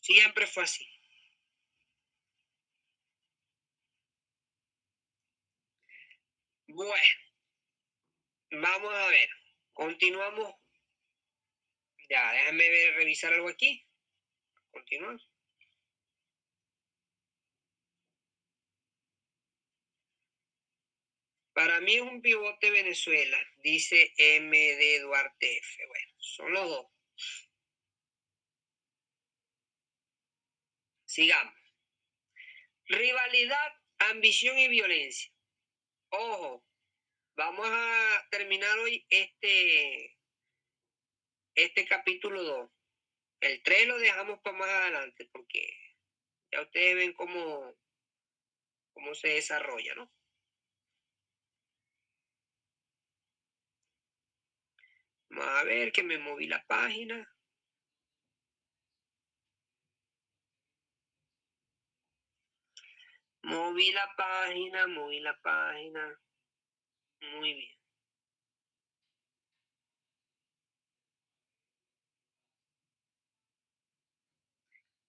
Siempre fue así. Bueno, vamos a ver. Continuamos. Ya, déjame ver, revisar algo aquí. Continuamos. Para mí es un pivote Venezuela, dice MD Duarte F. Bueno, son los dos. Sigamos. Rivalidad, ambición y violencia. Ojo, vamos a terminar hoy este, este capítulo 2. El 3 lo dejamos para más adelante porque ya ustedes ven cómo cómo se desarrolla, ¿no? Vamos a ver que me moví la página. Moví la página, moví la página. Muy bien.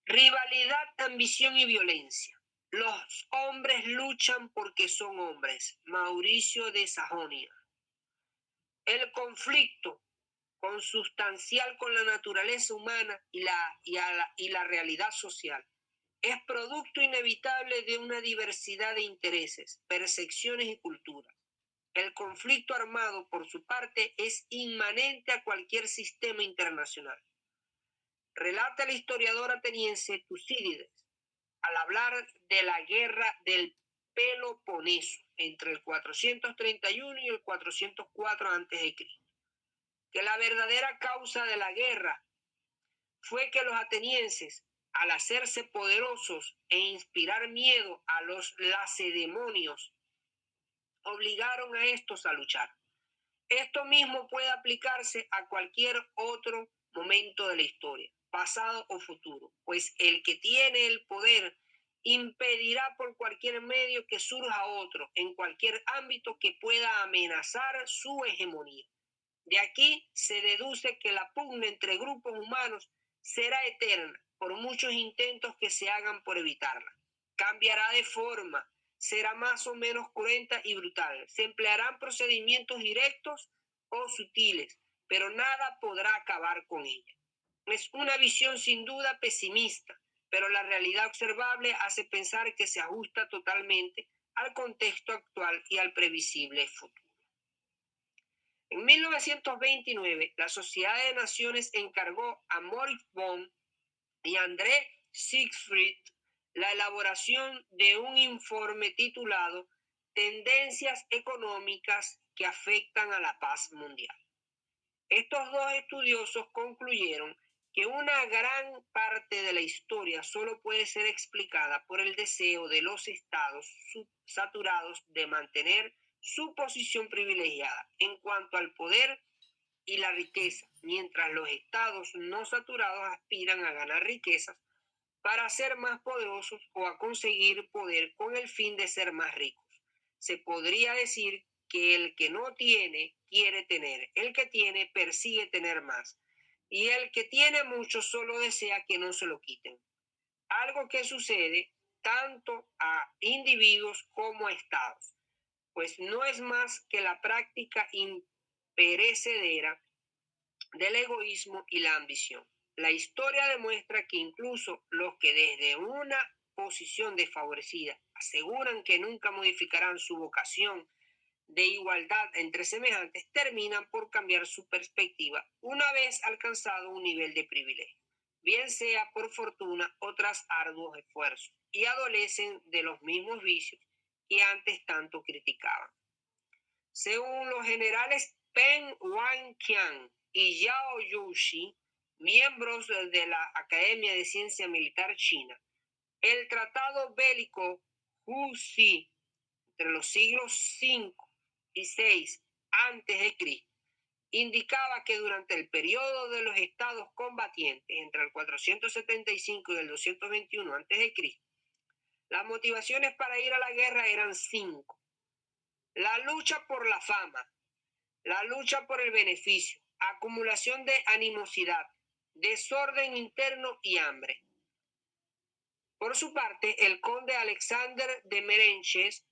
Rivalidad, ambición y violencia. Los hombres luchan porque son hombres. Mauricio de Sajonia. El conflicto consustancial con la naturaleza humana y la, y, la, y la realidad social es producto inevitable de una diversidad de intereses, percepciones y culturas. El conflicto armado, por su parte, es inmanente a cualquier sistema internacional. Relata el historiador ateniense Tucídides al hablar de la guerra del Peloponeso entre el 431 y el 404 a.C., que la verdadera causa de la guerra fue que los atenienses, al hacerse poderosos e inspirar miedo a los lacedemonios, obligaron a estos a luchar. Esto mismo puede aplicarse a cualquier otro momento de la historia pasado o futuro, pues el que tiene el poder impedirá por cualquier medio que surja otro en cualquier ámbito que pueda amenazar su hegemonía. De aquí se deduce que la pugna entre grupos humanos será eterna por muchos intentos que se hagan por evitarla. Cambiará de forma, será más o menos cruenta y brutal. Se emplearán procedimientos directos o sutiles, pero nada podrá acabar con ella. Es una visión sin duda pesimista, pero la realidad observable hace pensar que se ajusta totalmente al contexto actual y al previsible futuro. En 1929, la Sociedad de Naciones encargó a Moritz Bond y André Siegfried la elaboración de un informe titulado Tendencias económicas que afectan a la paz mundial. Estos dos estudiosos concluyeron que una gran parte de la historia solo puede ser explicada por el deseo de los estados saturados de mantener su posición privilegiada en cuanto al poder y la riqueza, mientras los estados no saturados aspiran a ganar riquezas para ser más poderosos o a conseguir poder con el fin de ser más ricos. Se podría decir que el que no tiene quiere tener, el que tiene persigue tener más y el que tiene mucho solo desea que no se lo quiten. Algo que sucede tanto a individuos como a estados, pues no es más que la práctica imperecedera del egoísmo y la ambición. La historia demuestra que incluso los que desde una posición desfavorecida aseguran que nunca modificarán su vocación de igualdad entre semejantes terminan por cambiar su perspectiva una vez alcanzado un nivel de privilegio, bien sea por fortuna o tras arduos esfuerzos, y adolecen de los mismos vicios que antes tanto criticaban. Según los generales Peng Wanqian y Yao Yushi, miembros de la Academia de Ciencia Militar China, el tratado bélico Hu-Si entre los siglos V antes de Cristo indicaba que durante el periodo de los estados combatientes entre el 475 y el 221 antes de Cristo, las motivaciones para ir a la guerra eran cinco. La lucha por la fama, la lucha por el beneficio, acumulación de animosidad, desorden interno y hambre. Por su parte, el conde Alexander de Merenches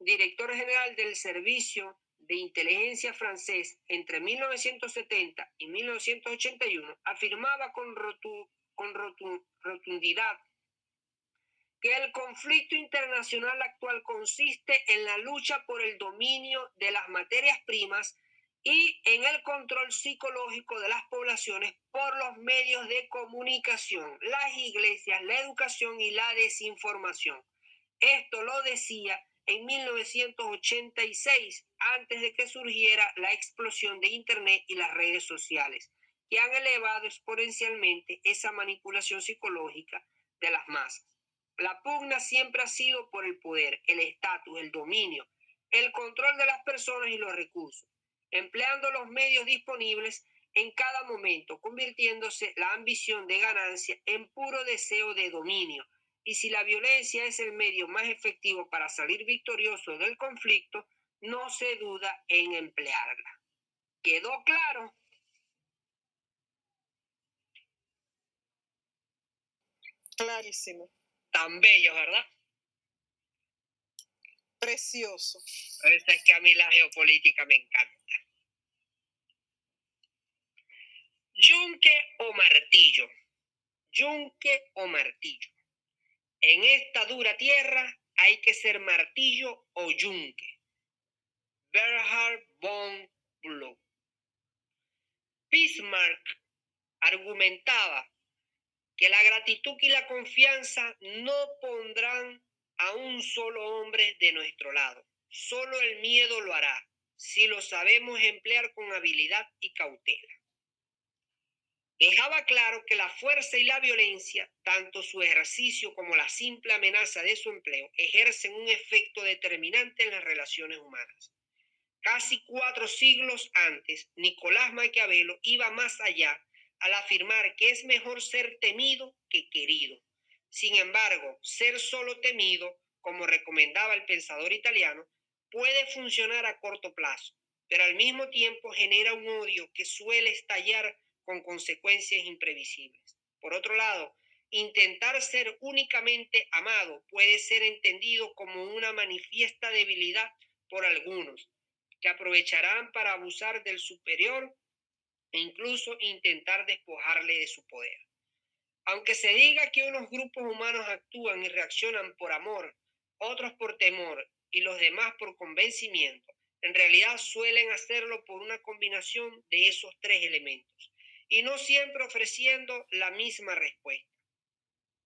director general del Servicio de Inteligencia francés entre 1970 y 1981, afirmaba con, con rotundidad que el conflicto internacional actual consiste en la lucha por el dominio de las materias primas y en el control psicológico de las poblaciones por los medios de comunicación, las iglesias, la educación y la desinformación. Esto lo decía en 1986, antes de que surgiera la explosión de Internet y las redes sociales, que han elevado exponencialmente esa manipulación psicológica de las masas. La pugna siempre ha sido por el poder, el estatus, el dominio, el control de las personas y los recursos, empleando los medios disponibles en cada momento, convirtiéndose la ambición de ganancia en puro deseo de dominio. Y si la violencia es el medio más efectivo para salir victorioso del conflicto, no se duda en emplearla. ¿Quedó claro? Clarísimo. Tan bello, ¿verdad? Precioso. es que a mí la geopolítica me encanta. Yunque o martillo. Yunque o martillo. En esta dura tierra hay que ser martillo o yunque. Bernhard von Bloch. Bismarck argumentaba que la gratitud y la confianza no pondrán a un solo hombre de nuestro lado. Solo el miedo lo hará, si lo sabemos emplear con habilidad y cautela. Dejaba claro que la fuerza y la violencia, tanto su ejercicio como la simple amenaza de su empleo, ejercen un efecto determinante en las relaciones humanas. Casi cuatro siglos antes, Nicolás Maquiavelo iba más allá al afirmar que es mejor ser temido que querido. Sin embargo, ser solo temido, como recomendaba el pensador italiano, puede funcionar a corto plazo, pero al mismo tiempo genera un odio que suele estallar con consecuencias imprevisibles. Por otro lado, intentar ser únicamente amado puede ser entendido como una manifiesta debilidad por algunos, que aprovecharán para abusar del superior e incluso intentar despojarle de su poder. Aunque se diga que unos grupos humanos actúan y reaccionan por amor, otros por temor y los demás por convencimiento, en realidad suelen hacerlo por una combinación de esos tres elementos y no siempre ofreciendo la misma respuesta.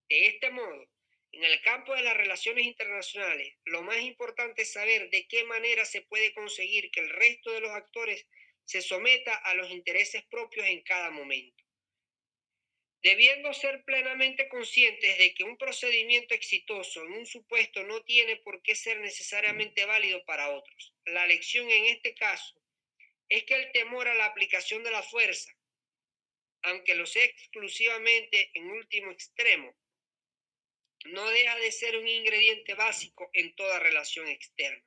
De este modo, en el campo de las relaciones internacionales, lo más importante es saber de qué manera se puede conseguir que el resto de los actores se someta a los intereses propios en cada momento. Debiendo ser plenamente conscientes de que un procedimiento exitoso en un supuesto no tiene por qué ser necesariamente válido para otros. La lección en este caso es que el temor a la aplicación de la fuerza, aunque lo sea exclusivamente en último extremo, no deja de ser un ingrediente básico en toda relación externa.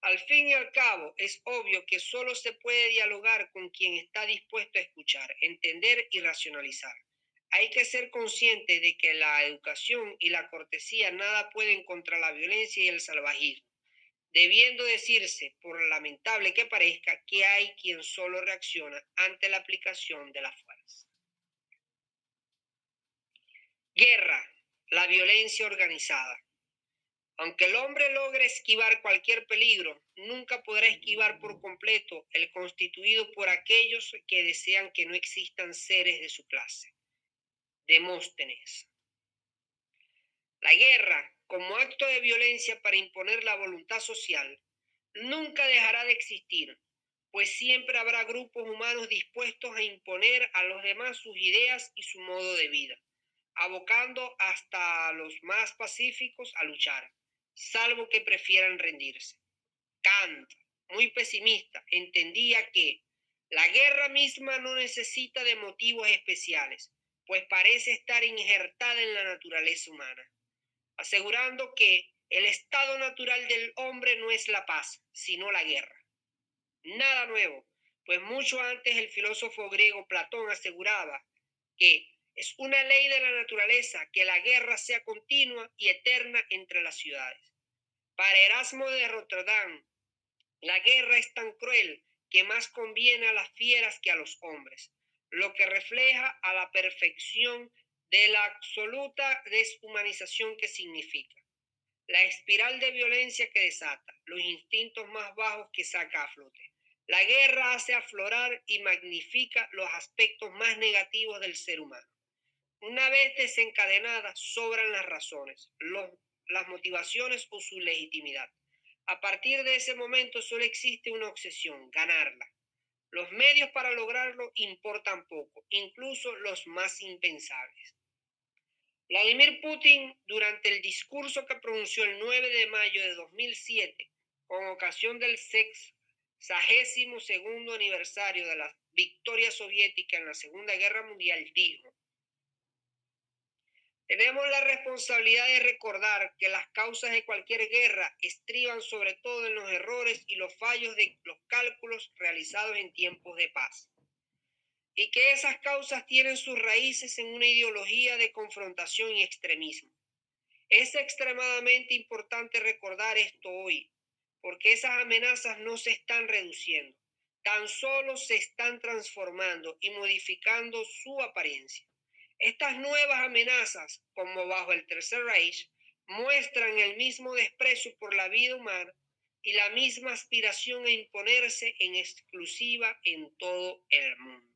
Al fin y al cabo, es obvio que solo se puede dialogar con quien está dispuesto a escuchar, entender y racionalizar. Hay que ser consciente de que la educación y la cortesía nada pueden contra la violencia y el salvajismo, debiendo decirse, por lamentable que parezca, que hay quien solo reacciona ante la aplicación de la fuerza. Guerra, la violencia organizada. Aunque el hombre logre esquivar cualquier peligro, nunca podrá esquivar por completo el constituido por aquellos que desean que no existan seres de su clase. Demóstenes. La guerra, como acto de violencia para imponer la voluntad social, nunca dejará de existir, pues siempre habrá grupos humanos dispuestos a imponer a los demás sus ideas y su modo de vida, abocando hasta los más pacíficos a luchar salvo que prefieran rendirse. Kant, muy pesimista, entendía que la guerra misma no necesita de motivos especiales, pues parece estar injertada en la naturaleza humana, asegurando que el estado natural del hombre no es la paz, sino la guerra. Nada nuevo, pues mucho antes el filósofo griego Platón aseguraba que es una ley de la naturaleza que la guerra sea continua y eterna entre las ciudades. Para Erasmo de Rotterdam, la guerra es tan cruel que más conviene a las fieras que a los hombres, lo que refleja a la perfección de la absoluta deshumanización que significa. La espiral de violencia que desata, los instintos más bajos que saca a flote. La guerra hace aflorar y magnifica los aspectos más negativos del ser humano. Una vez desencadenada, sobran las razones, los las motivaciones o su legitimidad. A partir de ese momento solo existe una obsesión, ganarla. Los medios para lograrlo importan poco, incluso los más impensables. Vladimir Putin, durante el discurso que pronunció el 9 de mayo de 2007, con ocasión del sexagésimo segundo aniversario de la victoria soviética en la Segunda Guerra Mundial, dijo, tenemos la responsabilidad de recordar que las causas de cualquier guerra estriban sobre todo en los errores y los fallos de los cálculos realizados en tiempos de paz y que esas causas tienen sus raíces en una ideología de confrontación y extremismo. Es extremadamente importante recordar esto hoy, porque esas amenazas no se están reduciendo, tan solo se están transformando y modificando su apariencia. Estas nuevas amenazas, como bajo el Tercer Reich, muestran el mismo desprecio por la vida humana y la misma aspiración a imponerse en exclusiva en todo el mundo.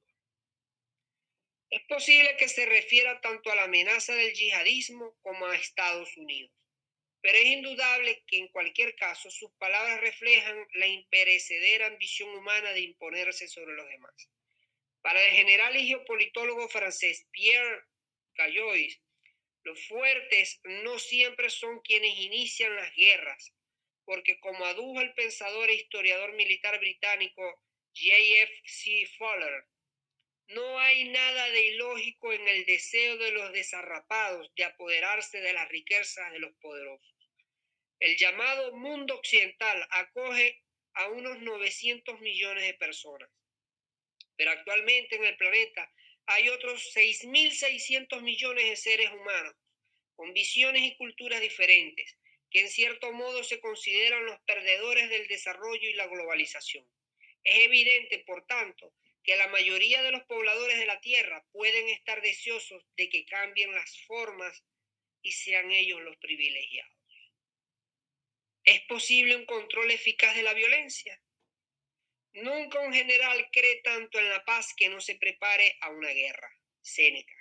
Es posible que se refiera tanto a la amenaza del yihadismo como a Estados Unidos, pero es indudable que en cualquier caso sus palabras reflejan la imperecedera ambición humana de imponerse sobre los demás. Para el general y geopolitólogo francés Pierre Caillois, los fuertes no siempre son quienes inician las guerras, porque como adujo el pensador e historiador militar británico J.F.C. Fowler, no hay nada de ilógico en el deseo de los desarrapados de apoderarse de las riquezas de los poderosos. El llamado mundo occidental acoge a unos 900 millones de personas, pero actualmente en el planeta hay otros 6.600 millones de seres humanos con visiones y culturas diferentes, que en cierto modo se consideran los perdedores del desarrollo y la globalización. Es evidente, por tanto, que la mayoría de los pobladores de la Tierra pueden estar deseosos de que cambien las formas y sean ellos los privilegiados. ¿Es posible un control eficaz de la violencia? Nunca un general cree tanto en la paz que no se prepare a una guerra. Séneca.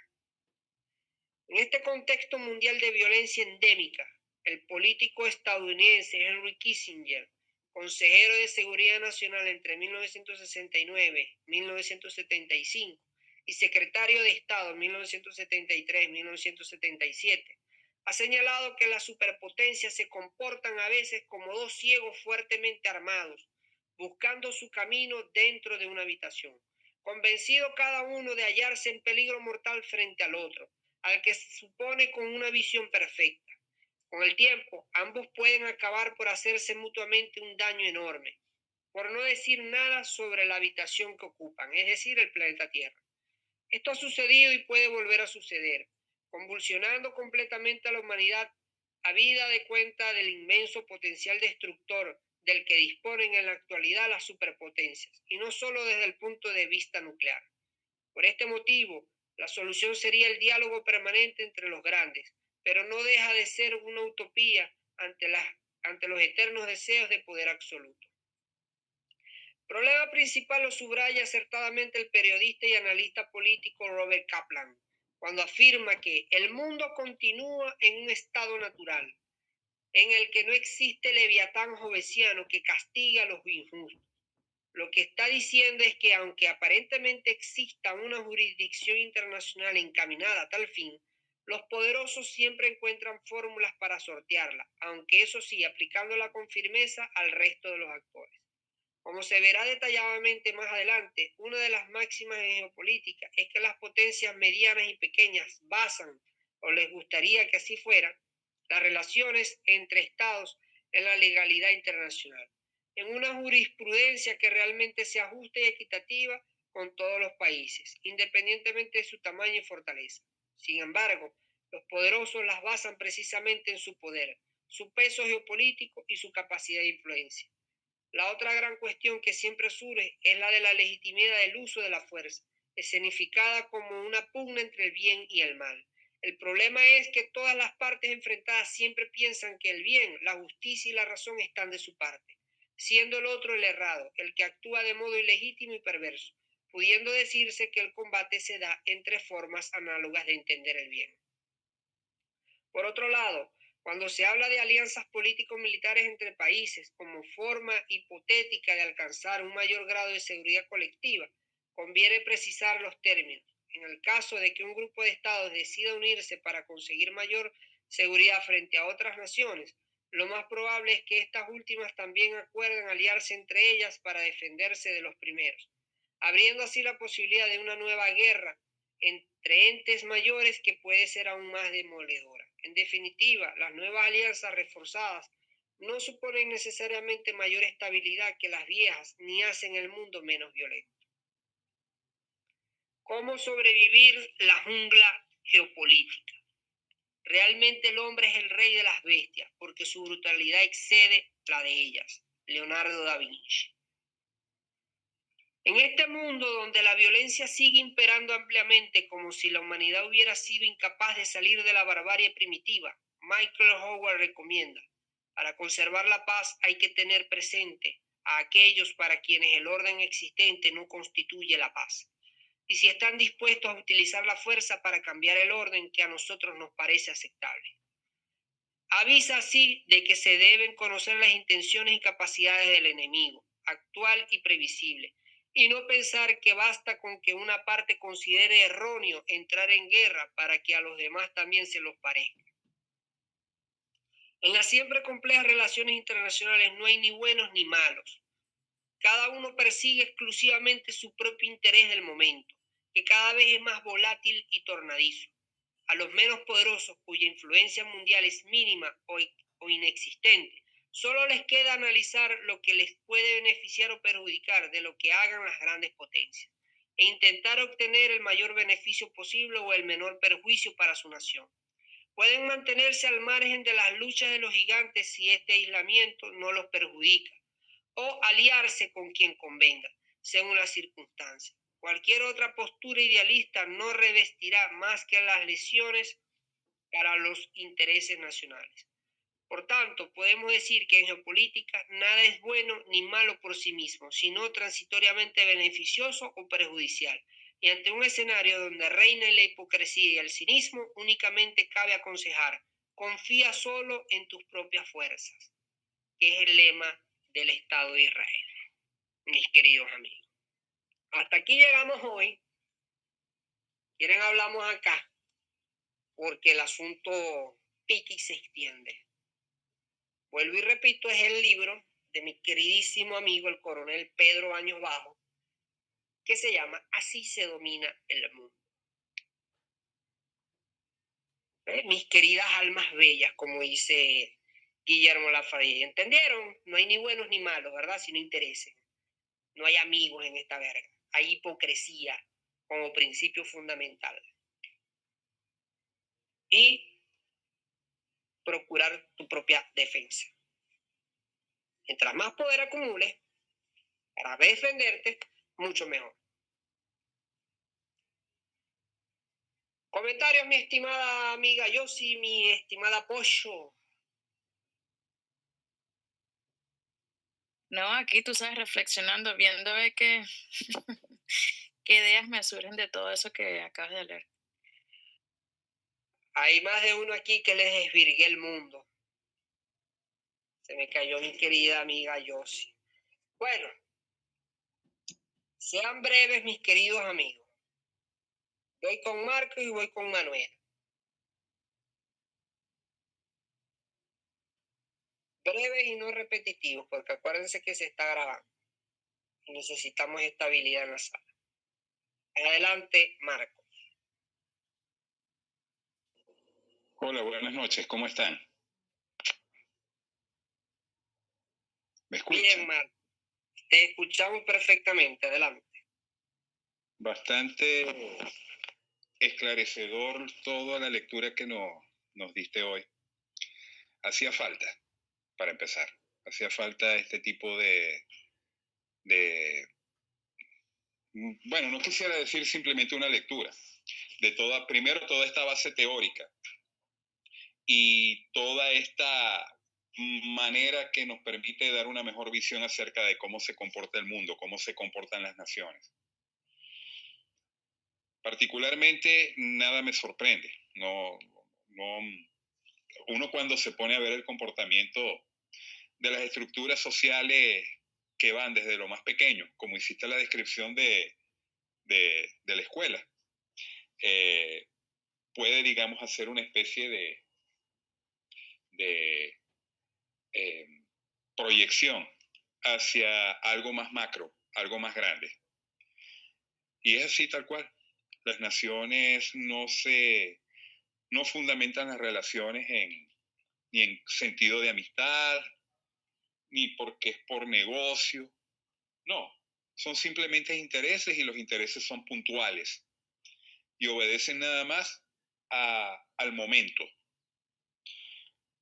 En este contexto mundial de violencia endémica, el político estadounidense Henry Kissinger consejero de Seguridad Nacional entre 1969 y 1975 y secretario de Estado en 1973-1977, ha señalado que las superpotencias se comportan a veces como dos ciegos fuertemente armados, buscando su camino dentro de una habitación, convencido cada uno de hallarse en peligro mortal frente al otro, al que se supone con una visión perfecta. Con el tiempo, ambos pueden acabar por hacerse mutuamente un daño enorme, por no decir nada sobre la habitación que ocupan, es decir, el planeta Tierra. Esto ha sucedido y puede volver a suceder, convulsionando completamente a la humanidad a vida de cuenta del inmenso potencial destructor del que disponen en la actualidad las superpotencias, y no solo desde el punto de vista nuclear. Por este motivo, la solución sería el diálogo permanente entre los grandes, pero no deja de ser una utopía ante, ante los eternos deseos de poder absoluto. Problema principal lo subraya acertadamente el periodista y analista político Robert Kaplan, cuando afirma que el mundo continúa en un estado natural, en el que no existe leviatán jovesiano que castiga a los injustos. Lo que está diciendo es que aunque aparentemente exista una jurisdicción internacional encaminada a tal fin, los poderosos siempre encuentran fórmulas para sortearla, aunque eso sí, aplicándola con firmeza al resto de los actores. Como se verá detalladamente más adelante, una de las máximas en geopolítica es que las potencias medianas y pequeñas basan, o les gustaría que así fuera, las relaciones entre estados en la legalidad internacional, en una jurisprudencia que realmente sea justa y equitativa con todos los países, independientemente de su tamaño y fortaleza. Sin embargo, los poderosos las basan precisamente en su poder, su peso geopolítico y su capacidad de influencia. La otra gran cuestión que siempre surge es la de la legitimidad del uso de la fuerza, escenificada como una pugna entre el bien y el mal. El problema es que todas las partes enfrentadas siempre piensan que el bien, la justicia y la razón están de su parte, siendo el otro el errado, el que actúa de modo ilegítimo y perverso pudiendo decirse que el combate se da entre formas análogas de entender el bien. Por otro lado, cuando se habla de alianzas político-militares entre países como forma hipotética de alcanzar un mayor grado de seguridad colectiva, conviene precisar los términos. En el caso de que un grupo de estados decida unirse para conseguir mayor seguridad frente a otras naciones, lo más probable es que estas últimas también acuerden aliarse entre ellas para defenderse de los primeros, abriendo así la posibilidad de una nueva guerra entre entes mayores que puede ser aún más demoledora. En definitiva, las nuevas alianzas reforzadas no suponen necesariamente mayor estabilidad que las viejas ni hacen el mundo menos violento. ¿Cómo sobrevivir la jungla geopolítica? Realmente el hombre es el rey de las bestias porque su brutalidad excede la de ellas. Leonardo da Vinci. En este mundo donde la violencia sigue imperando ampliamente como si la humanidad hubiera sido incapaz de salir de la barbarie primitiva, Michael Howard recomienda, para conservar la paz hay que tener presente a aquellos para quienes el orden existente no constituye la paz y si están dispuestos a utilizar la fuerza para cambiar el orden que a nosotros nos parece aceptable. Avisa así de que se deben conocer las intenciones y capacidades del enemigo, actual y previsible, y no pensar que basta con que una parte considere erróneo entrar en guerra para que a los demás también se los parezca. En las siempre complejas relaciones internacionales no hay ni buenos ni malos. Cada uno persigue exclusivamente su propio interés del momento que cada vez es más volátil y tornadizo. A los menos poderosos, cuya influencia mundial es mínima o, inexistente, solo les queda analizar lo que les puede beneficiar o perjudicar de lo que hagan las grandes potencias e intentar obtener el mayor beneficio posible o el menor perjuicio para su nación. Pueden mantenerse al margen de las luchas de los gigantes si este aislamiento no los perjudica, o aliarse con quien convenga, según las circunstancias. Cualquier otra postura idealista no revestirá más que las lesiones para los intereses nacionales. Por tanto, podemos decir que en geopolítica nada es bueno ni malo por sí mismo, sino transitoriamente beneficioso o perjudicial. Y ante un escenario donde reina la hipocresía y el cinismo, únicamente cabe aconsejar, confía solo en tus propias fuerzas, que es el lema del Estado de Israel, mis queridos amigos. Hasta aquí llegamos hoy. Quieren hablamos acá, porque el asunto pique se extiende. Vuelvo y repito, es el libro de mi queridísimo amigo el coronel Pedro Años Bajo, que se llama Así se domina el mundo. Mis queridas almas bellas, como dice Guillermo Lafayette, ¿entendieron? No hay ni buenos ni malos, ¿verdad? Si no interesen. No hay amigos en esta verga hay hipocresía como principio fundamental. Y procurar tu propia defensa. Mientras más poder acumules para defenderte, mucho mejor. Comentarios, mi estimada amiga Yossi, mi estimada Pollo. No, aquí tú sabes, reflexionando, viendo que, qué ideas me surgen de todo eso que acabas de leer. Hay más de uno aquí que les desvirgué el mundo. Se me cayó mi querida amiga Yossi. Bueno, sean breves, mis queridos amigos. Voy con Marco y voy con Manuel. Breves y no repetitivos, porque acuérdense que se está grabando y necesitamos estabilidad en la sala. Adelante, Marco. Hola, buenas noches, ¿cómo están? ¿Me escuchan? Bien, Marco. Te escuchamos perfectamente, adelante. Bastante esclarecedor toda la lectura que nos diste hoy. Hacía falta para empezar. Hacía falta este tipo de, mm, bueno, no quisiera decir simplemente una lectura, de toda, primero toda esta base teórica y toda esta manera que nos permite dar una mejor visión acerca de cómo se comporta el mundo, cómo se comportan las naciones. Particularmente, nada me sorprende. No, no, uno cuando se pone a ver el comportamiento de las estructuras sociales que van desde lo más pequeño, como hiciste la descripción de, de, la escuela, eh, puede, digamos, hacer una especie de, de eh, proyección hacia algo más macro, algo más grande. Y es así tal cual. Las naciones no se, no fundamentan las relaciones en, ni en sentido de amistad, ni porque es por negocio. No, son simplemente intereses y los intereses son puntuales y obedecen nada más al momento.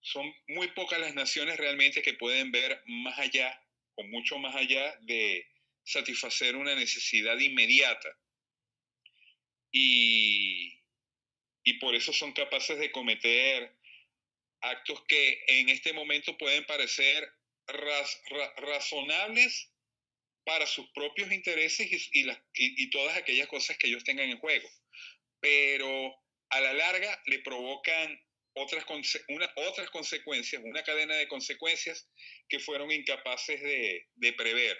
Son muy pocas las naciones realmente que pueden ver más allá o mucho más allá de satisfacer una necesidad inmediata. Y, y por eso son capaces de cometer actos que en este momento pueden parecer razonables para sus propios intereses y, y, todas aquellas cosas que ellos tengan en juego. Pero a la larga le provocan otras, una, otras consecuencias, una cadena de consecuencias que fueron incapaces de, de prever.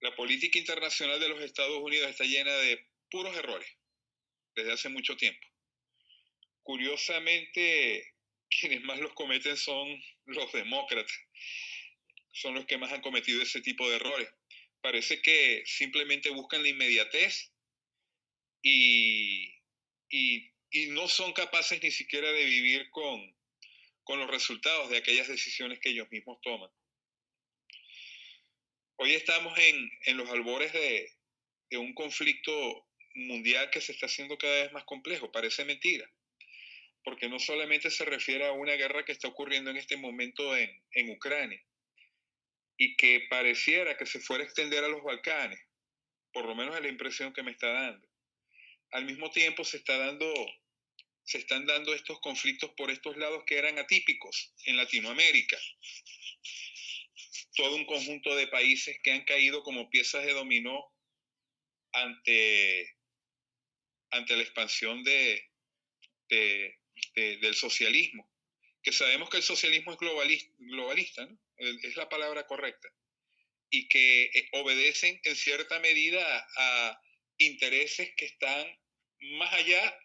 La política internacional de los Estados Unidos está llena de puros errores desde hace mucho tiempo. Curiosamente, quienes más los cometen son los demócratas, son los que más han cometido ese tipo de errores. Parece que simplemente buscan la inmediatez y, no son capaces ni siquiera de vivir con, los resultados de aquellas decisiones que ellos mismos toman. Hoy estamos en, los albores de un conflicto mundial que se está haciendo cada vez más complejo. Parece mentira, porque no solamente se refiere a una guerra que está ocurriendo en este momento en, en Ucrania y que pareciera que se fuera a extender a los Balcanes, por lo menos es la impresión que me está dando. Al mismo tiempo se está dando se están dando estos conflictos por estos lados que eran atípicos en Latinoamérica. Todo un conjunto de países que han caído como piezas de dominó ante ante la expansión de, del socialismo, que sabemos que el socialismo es globalista, es la palabra correcta, y que eh, obedecen en cierta medida a intereses que están más allá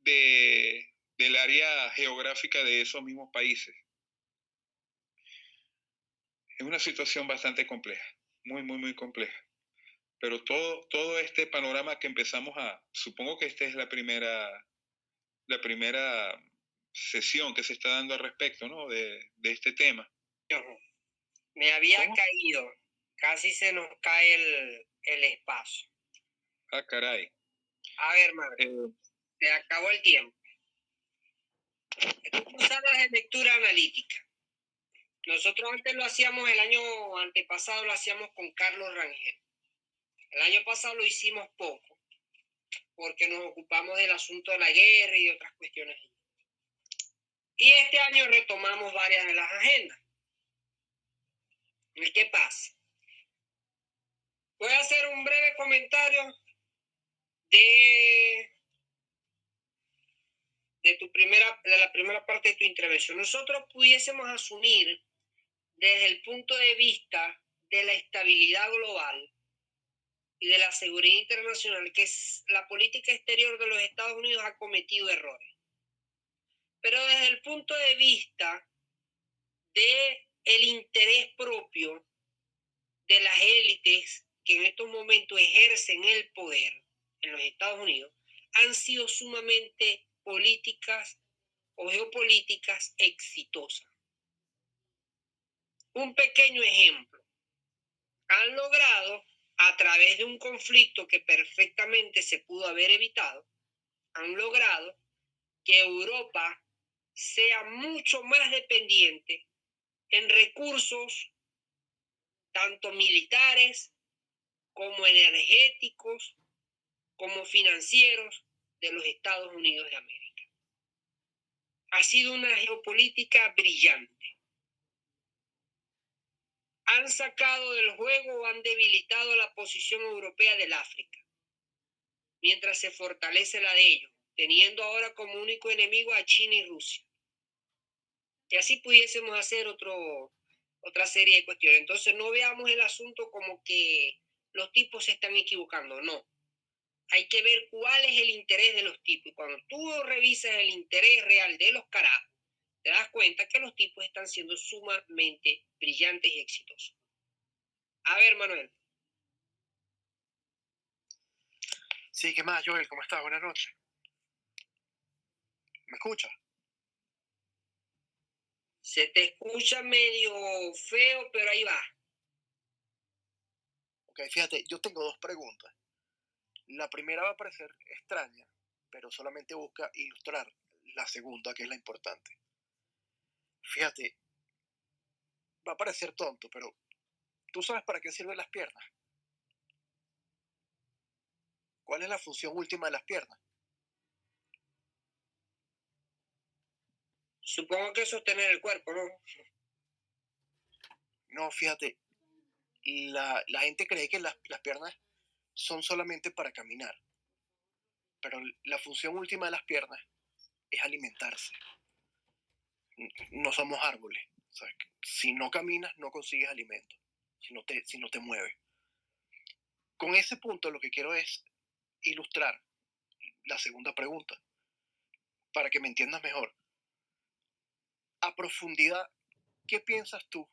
de, del área geográfica de esos mismos países. Es una situación bastante compleja, muy, muy, muy compleja. Pero todo, todo este panorama que empezamos a, supongo que esta es la primera, la primera sesión que se está dando al respecto, ¿no? De, de este tema. Me había caído, casi se nos cae el, el, espacio. Ah, caray. A ver, madre, eh, se acabó el tiempo. salas de lectura analítica. Nosotros antes lo hacíamos, el año antepasado lo hacíamos con Carlos Rangel. El año pasado lo hicimos poco, porque nos ocupamos del asunto de la guerra y otras cuestiones. Y este año retomamos varias de las agendas. ¿Y qué pasa? Voy a hacer un breve comentario de, de, tu primera, de la primera parte de tu intervención. Nosotros pudiésemos asumir desde el punto de vista de la estabilidad global y de la seguridad internacional que la política exterior de los Estados Unidos ha cometido errores. Pero desde el punto de vista de el interés propio de las élites que en estos momentos ejercen el poder en los Estados Unidos, han sido sumamente políticas o geopolíticas exitosas. Un pequeño ejemplo. Han logrado a través de un conflicto que perfectamente se pudo haber evitado, han logrado que Europa sea mucho más dependiente en recursos tanto militares como energéticos, como financieros de los Estados Unidos de América. Ha sido una geopolítica brillante han sacado del juego o han debilitado la posición europea del África, mientras se fortalece la de ellos, teniendo ahora como único enemigo a China y Rusia. Y así pudiésemos hacer otro, otra serie de cuestiones. Entonces no veamos el asunto como que los tipos se están equivocando, no. hay que ver cuál es el interés de los tipos. Y cuando tú revisas el interés real de los carajos, te das cuenta que los tipos están siendo sumamente brillantes y exitosos. A ver, Manuel. Sí, ¿qué más, Joel? ¿Cómo estás? Buenas noches. ¿Me escuchas? Se te escucha medio feo, pero ahí va. Ok, fíjate, yo tengo dos preguntas. La primera va a parecer extraña, pero solamente busca ilustrar la segunda, que es la importante. Fíjate, va a parecer tonto, pero ¿tú sabes para qué sirven las piernas? ¿Cuál es la función última de las piernas? Supongo que sostener el cuerpo, ¿no? No, fíjate, la, la gente cree que las, las piernas son solamente para caminar, pero la función última de las piernas es alimentarse. No somos árboles. Si no caminas, no consigues alimento, si no, te, si no te mueves. Con ese punto lo que quiero es ilustrar la segunda pregunta, para que me entiendas mejor. A profundidad, ¿qué piensas tú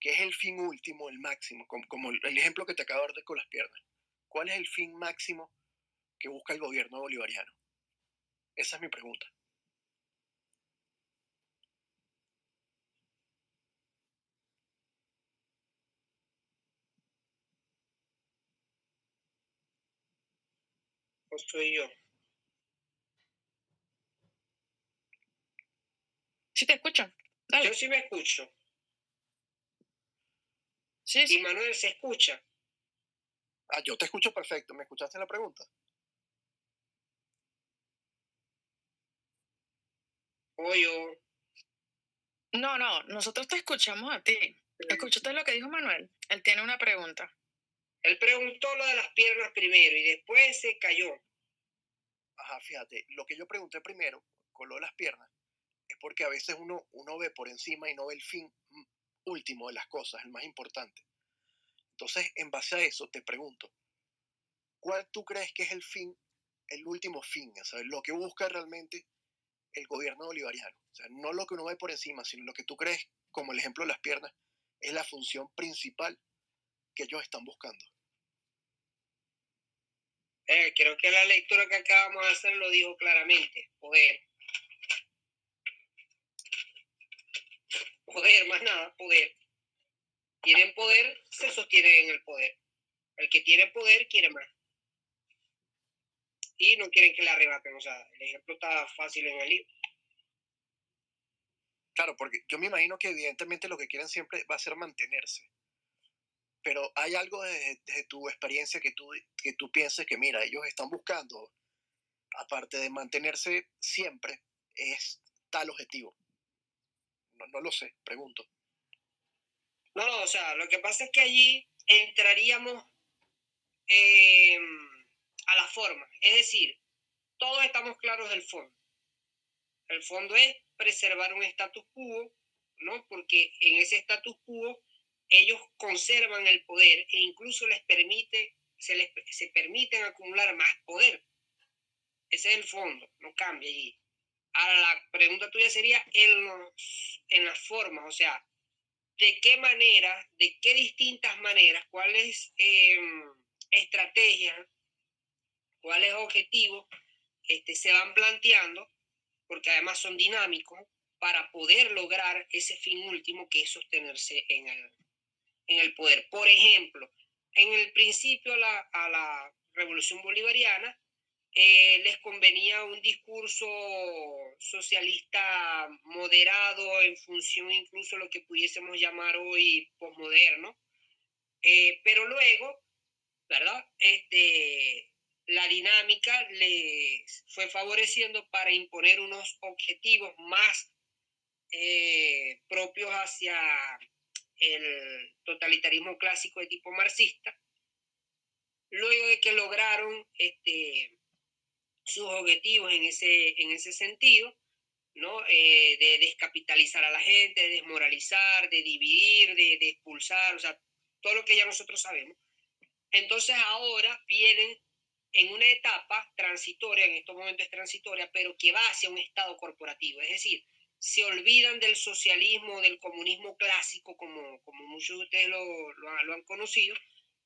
que es el fin último, el máximo, como, como el ejemplo que te acabo de dar con las piernas? ¿Cuál es el fin máximo que busca el gobierno bolivariano? Esa es mi pregunta. ¿O soy yo? Sí te escucho. Dale. Yo sí me escucho. Sí, Y. Manuel se escucha. Ah, yo te escucho perfecto. ¿Me escuchaste la pregunta? O yo. No, no, nosotros te escuchamos a ti. ¿Escuchaste lo que dijo Manuel? Él tiene una pregunta. Él preguntó lo de las piernas primero y después se cayó. Ajá, fíjate, lo que yo pregunté primero con lo de las piernas es porque a veces uno, uno ve por encima y no ve el fin último de las cosas, el más importante. Entonces, en base a eso, te pregunto, ¿cuál tú crees que es el fin, el último fin, o sea, lo que busca realmente el gobierno bolivariano? O sea, no lo que uno ve por encima, sino lo que tú crees, como el ejemplo de las piernas, es la función principal que ellos están buscando. Eh, creo que la lectura que acabamos de hacer lo dijo claramente. Poder. Poder, más nada, poder. Tienen poder, se sostienen en el poder. El que tiene poder quiere más. Y no quieren que le arrebaten. O sea, el ejemplo está fácil en el libro. Claro, porque yo me imagino que evidentemente lo que quieren siempre va a ser mantenerse. Pero hay algo desde tu experiencia que tú, que tú pienses que, mira, ellos están buscando, aparte de mantenerse siempre, es tal objetivo. No, no lo sé, pregunto. No, no, o sea, lo que pasa es que allí entraríamos eh, a la forma. Es decir, todos estamos claros del fondo. El fondo es preservar un status quo, ¿no? Porque en ese status quo ellos conservan el poder e incluso les permite, se les se permiten acumular más poder. Ese es el fondo, no cambia allí. Ahora la pregunta tuya sería en, los, en las formas, o sea, de qué manera, de qué distintas maneras, cuáles eh, estrategias, cuáles objetivos este, se van planteando, porque además son dinámicos, para poder lograr ese fin último que es sostenerse en el, en el poder. Por ejemplo, en el principio a la, a la revolución bolivariana eh, les convenía un discurso socialista moderado en función incluso de lo que pudiésemos llamar hoy posmoderno, eh, pero luego, ¿verdad? Este, la dinámica les fue favoreciendo para imponer unos objetivos más eh, propios hacia el totalitarismo clásico de tipo marxista, luego de que lograron este, sus objetivos en ese, en ese sentido, ¿no? Eh, de descapitalizar a la gente, de desmoralizar, de dividir, de, de, expulsar, o sea, todo lo que ya nosotros sabemos. Entonces ahora vienen en una etapa transitoria, en estos momentos es transitoria, pero que va hacia un Estado corporativo. Es decir, se olvidan del socialismo, del comunismo clásico, como, como muchos de ustedes lo, lo han conocido,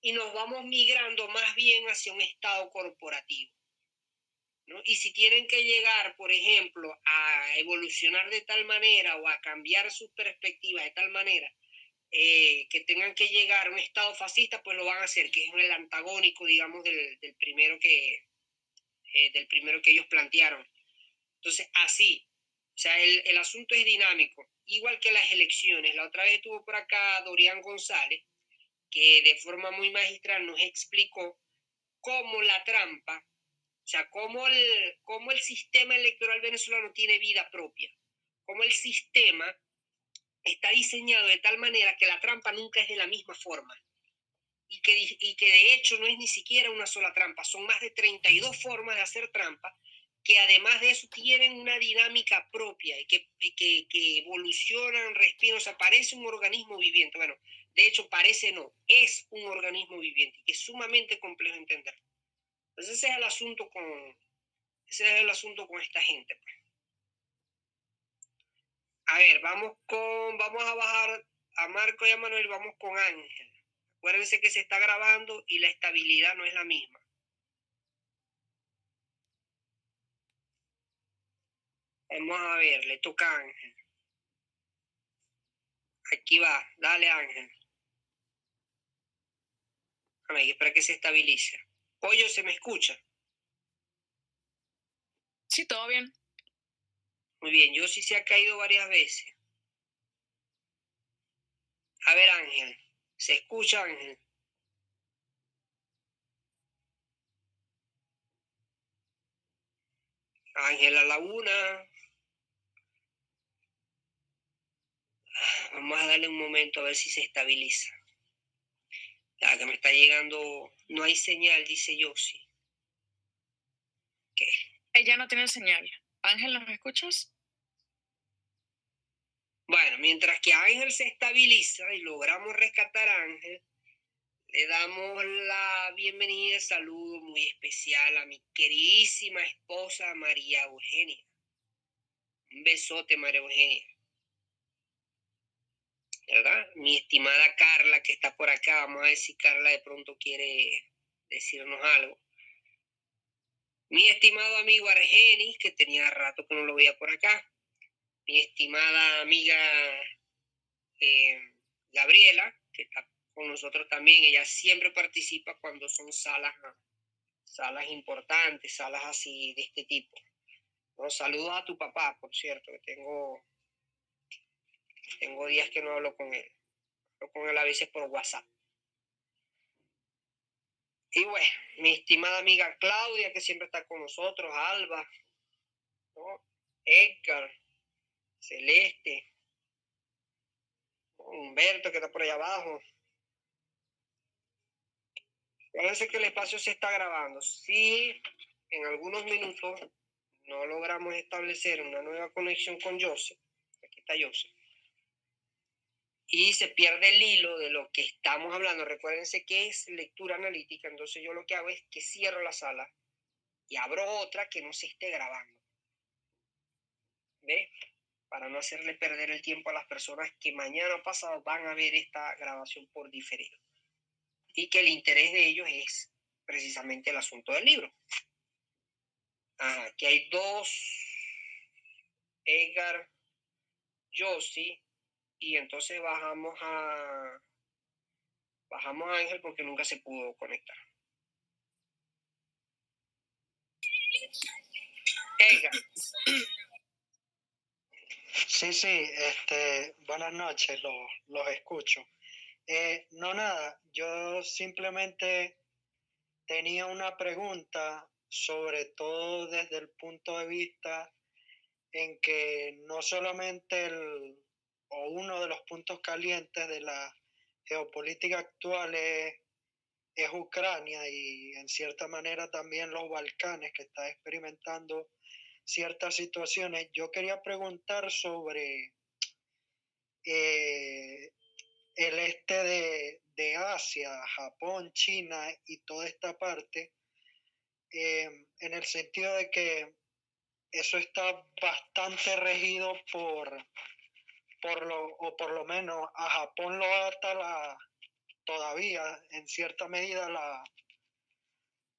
y nos vamos migrando más bien hacia un Estado corporativo. ¿no? Y si tienen que llegar, por ejemplo, a evolucionar de tal manera o a cambiar sus perspectivas de tal manera eh, que tengan que llegar a un Estado fascista, pues lo van a hacer, que es el antagónico, digamos, del, del primero, que, eh, del primero que ellos plantearon. Entonces, así, o sea, el, el asunto es dinámico, igual que las elecciones. La otra vez estuvo por acá Dorian González, que de forma muy magistral nos explicó cómo la trampa o sea, cómo el, cómo el sistema electoral venezolano tiene vida propia, cómo el sistema está diseñado de tal manera que la trampa nunca es de la misma forma. Y que, y que de hecho no es ni siquiera una sola trampa, son más de 32 formas de hacer trampa que además de eso tienen una dinámica propia y que, que, evolucionan, respiran, o sea, parece un organismo viviente. Bueno, de hecho parece no, es un organismo viviente, que es sumamente complejo de entender. Pues ese es el asunto con, ese es el asunto con esta gente. Pues. A ver, vamos con, vamos a bajar a Marco y a Manuel, vamos con Ángel. Acuérdense que se está grabando y la estabilidad no es la misma. Vamos a ver, le toca a Ángel. Aquí va, dale Ángel. A ver, espera que se estabilice. Pollo, ¿se me escucha? Sí, todo bien. Muy bien, yo sí se ha caído varias veces. A ver, Ángel, ¿se escucha, Ángel? Ángela Laguna. Vamos a darle un momento a ver si se estabiliza. Ya que me está llegando, no hay señal, dice Yossi. ¿Qué? Ella no tiene señal. Ángel, ¿nos escuchas? Bueno, mientras que Ángel se estabiliza y logramos rescatar a Ángel, le damos la bienvenida y saludo muy especial a mi queridísima esposa María Eugenia. Un besote, María Eugenia. ¿Verdad? Mi estimada Carla, que está por acá, vamos a ver si Carla de pronto quiere decirnos algo. Mi estimado amigo Argenis, que tenía rato que no lo veía por acá. Mi estimada amiga eh, Gabriela, que está con nosotros también. Ella siempre participa cuando son salas, salas importantes, salas así de este tipo. Saludos a tu papá, por cierto, que tengo tengo días que no hablo con él. Hablo con él a veces por WhatsApp. Y bueno, mi estimada amiga Claudia, que siempre está con nosotros, Alba, Edgar, Celeste, Humberto, que está por allá abajo. Parece que el espacio se está grabando. Si en algunos minutos no logramos establecer una nueva conexión con Joseph, aquí está Joseph, y se pierde el hilo de lo que estamos hablando. Recuérdense que es lectura analítica, entonces yo lo que hago es que cierro la sala y abro otra que no se esté grabando. ¿Ve? Para no hacerle perder el tiempo a las personas que mañana pasado van a ver esta grabación por diferido. Y que el interés de ellos es precisamente el asunto del libro. aquí hay dos. Edgar Yossi y entonces bajamos a bajamos a Ángel porque nunca se pudo conectar. Sí, sí, este, buenas noches, los, los escucho. Eh, no, nada, yo simplemente tenía una pregunta, sobre todo desde el punto de vista en que no solamente el, o uno de los puntos calientes de la geopolítica actual es, Ucrania y en cierta manera también los Balcanes que está experimentando ciertas situaciones. Yo quería preguntar sobre eh, el este de, de, Asia, Japón, China y toda esta parte, em, en el sentido de que eso está bastante regido por, por lo, o por lo menos a Japón lo ata la, todavía en cierta medida la,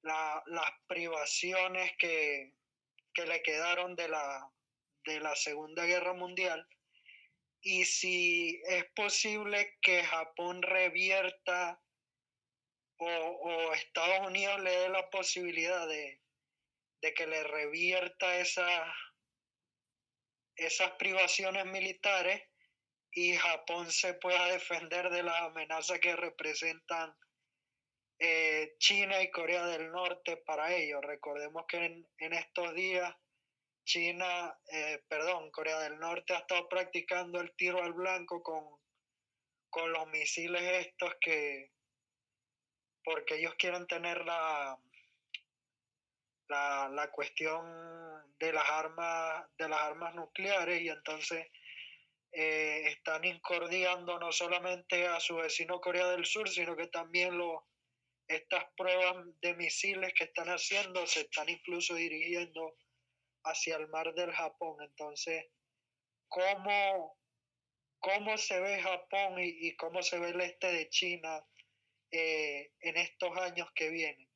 las privaciones que, que le quedaron de la, de la Segunda Guerra Mundial. Y si es posible que Japón revierta o, Estados Unidos le dé la posibilidad de, que le revierta esa, esas privaciones militares y Japón se pueda defender de las amenazas que representan eh, China y Corea del Norte para ellos. Recordemos que en, estos días China, eh, perdón, Corea del Norte ha estado practicando el tiro al blanco con, con los misiles estos que, porque ellos quieren tener la, la, la cuestión de las armas, de las armas nucleares y entonces eh, están incordiando no solamente a su vecino Corea del Sur, sino que también lo, estas pruebas de misiles que están haciendo se están incluso dirigiendo hacia el mar del Japón. Entonces, ¿cómo, cómo se ve Japón y, cómo se ve el este de China eh, en estos años que vienen?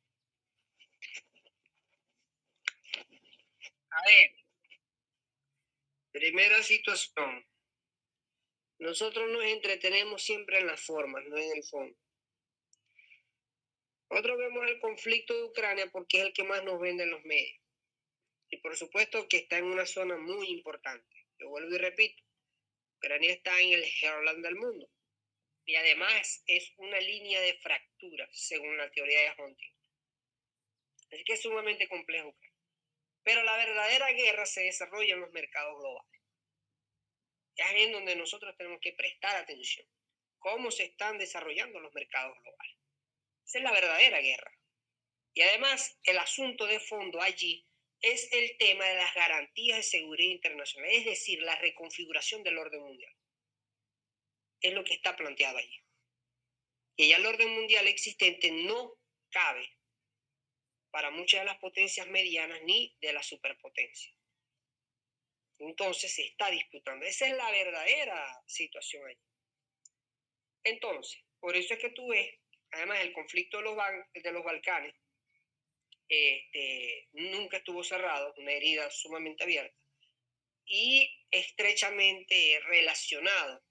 A ver, primera situación. Nosotros nos entretenemos siempre en las formas, no en el fondo. Nosotros vemos el conflicto de Ucrania porque es el que más nos vende en los medios. Y por supuesto que está en una zona muy importante. Yo vuelvo y repito, Ucrania está en el Herland del mundo. Y además es una línea de fractura, según la teoría de Hunting. Así que es sumamente complejo. Pero la verdadera guerra se desarrolla en los mercados globales. Ya es donde nosotros tenemos que prestar atención. Cómo se están desarrollando los mercados globales. Esa es la verdadera guerra. Y además, el asunto de fondo allí es el tema de las garantías de seguridad internacional, es decir, la reconfiguración del orden mundial. Es lo que está planteado allí. Y ya el orden mundial existente no cabe para muchas de las potencias medianas ni de la superpotencia. Entonces se está disputando. Esa es la verdadera situación allí. Entonces, por eso es que tú ves, además, el conflicto de los, Balcanes este, nunca estuvo cerrado, una herida sumamente abierta y estrechamente relacionado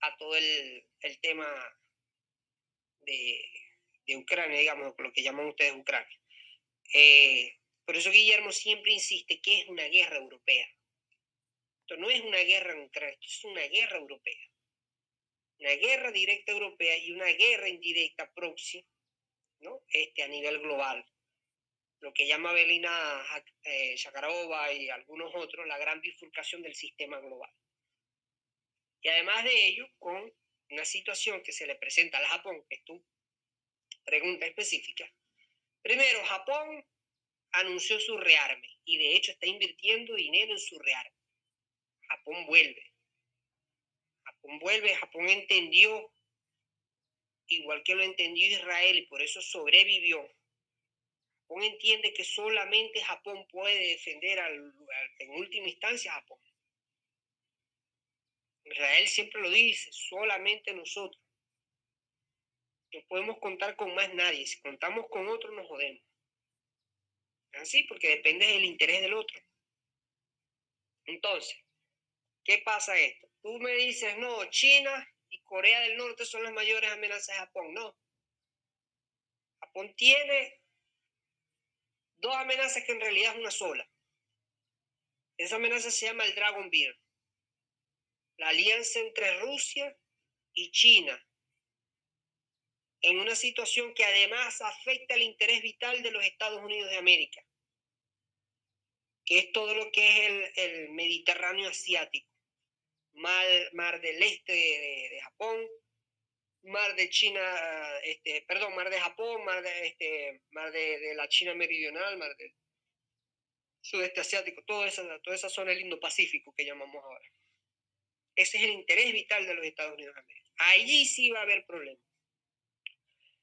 a todo el, tema de, de, Ucrania, digamos, lo que llaman ustedes Ucrania. Eh, por eso Guillermo siempre insiste que es una guerra europea. Esto no es una guerra Ucrania, esto es una guerra europea. Una guerra directa europea y una guerra indirecta próxima, ¿no? Este, a nivel global. Lo que llama Belina eh, Shakarova y algunos otros la gran bifurcación del sistema global. Y además de ello, con una situación que se le presenta al Japón, que es tu pregunta específica. Primero, Japón anunció su rearme y de hecho está invirtiendo dinero en su rearme. Japón vuelve. Japón vuelve, Japón entendió, igual que lo entendió Israel y por eso sobrevivió. Japón entiende que solamente Japón puede defender al, en última instancia a Japón. Israel siempre lo dice, solamente nosotros. No podemos contar con más nadie. Si contamos con otro, nos jodemos. Así, porque depende del interés del otro. Entonces, ¿Qué pasa esto? Tú me dices, no, China y Corea del Norte son las mayores amenazas de Japón. No. Japón tiene dos amenazas que en realidad es una sola. Esa amenaza se llama el Dragon Beer. La alianza entre Rusia y China. En una situación que además afecta el interés vital de los Estados Unidos de América. Que es todo lo que es el, el Mediterráneo asiático mar, del este de, Japón, mar de China, este, perdón, mar de Japón, mar de, este, mar de, la China meridional, mar del sudeste asiático, toda esa, toda esa zona del Indo-Pacífico que llamamos ahora. Ese es el interés vital de los Estados Unidos de América. Allí sí va a haber problemas.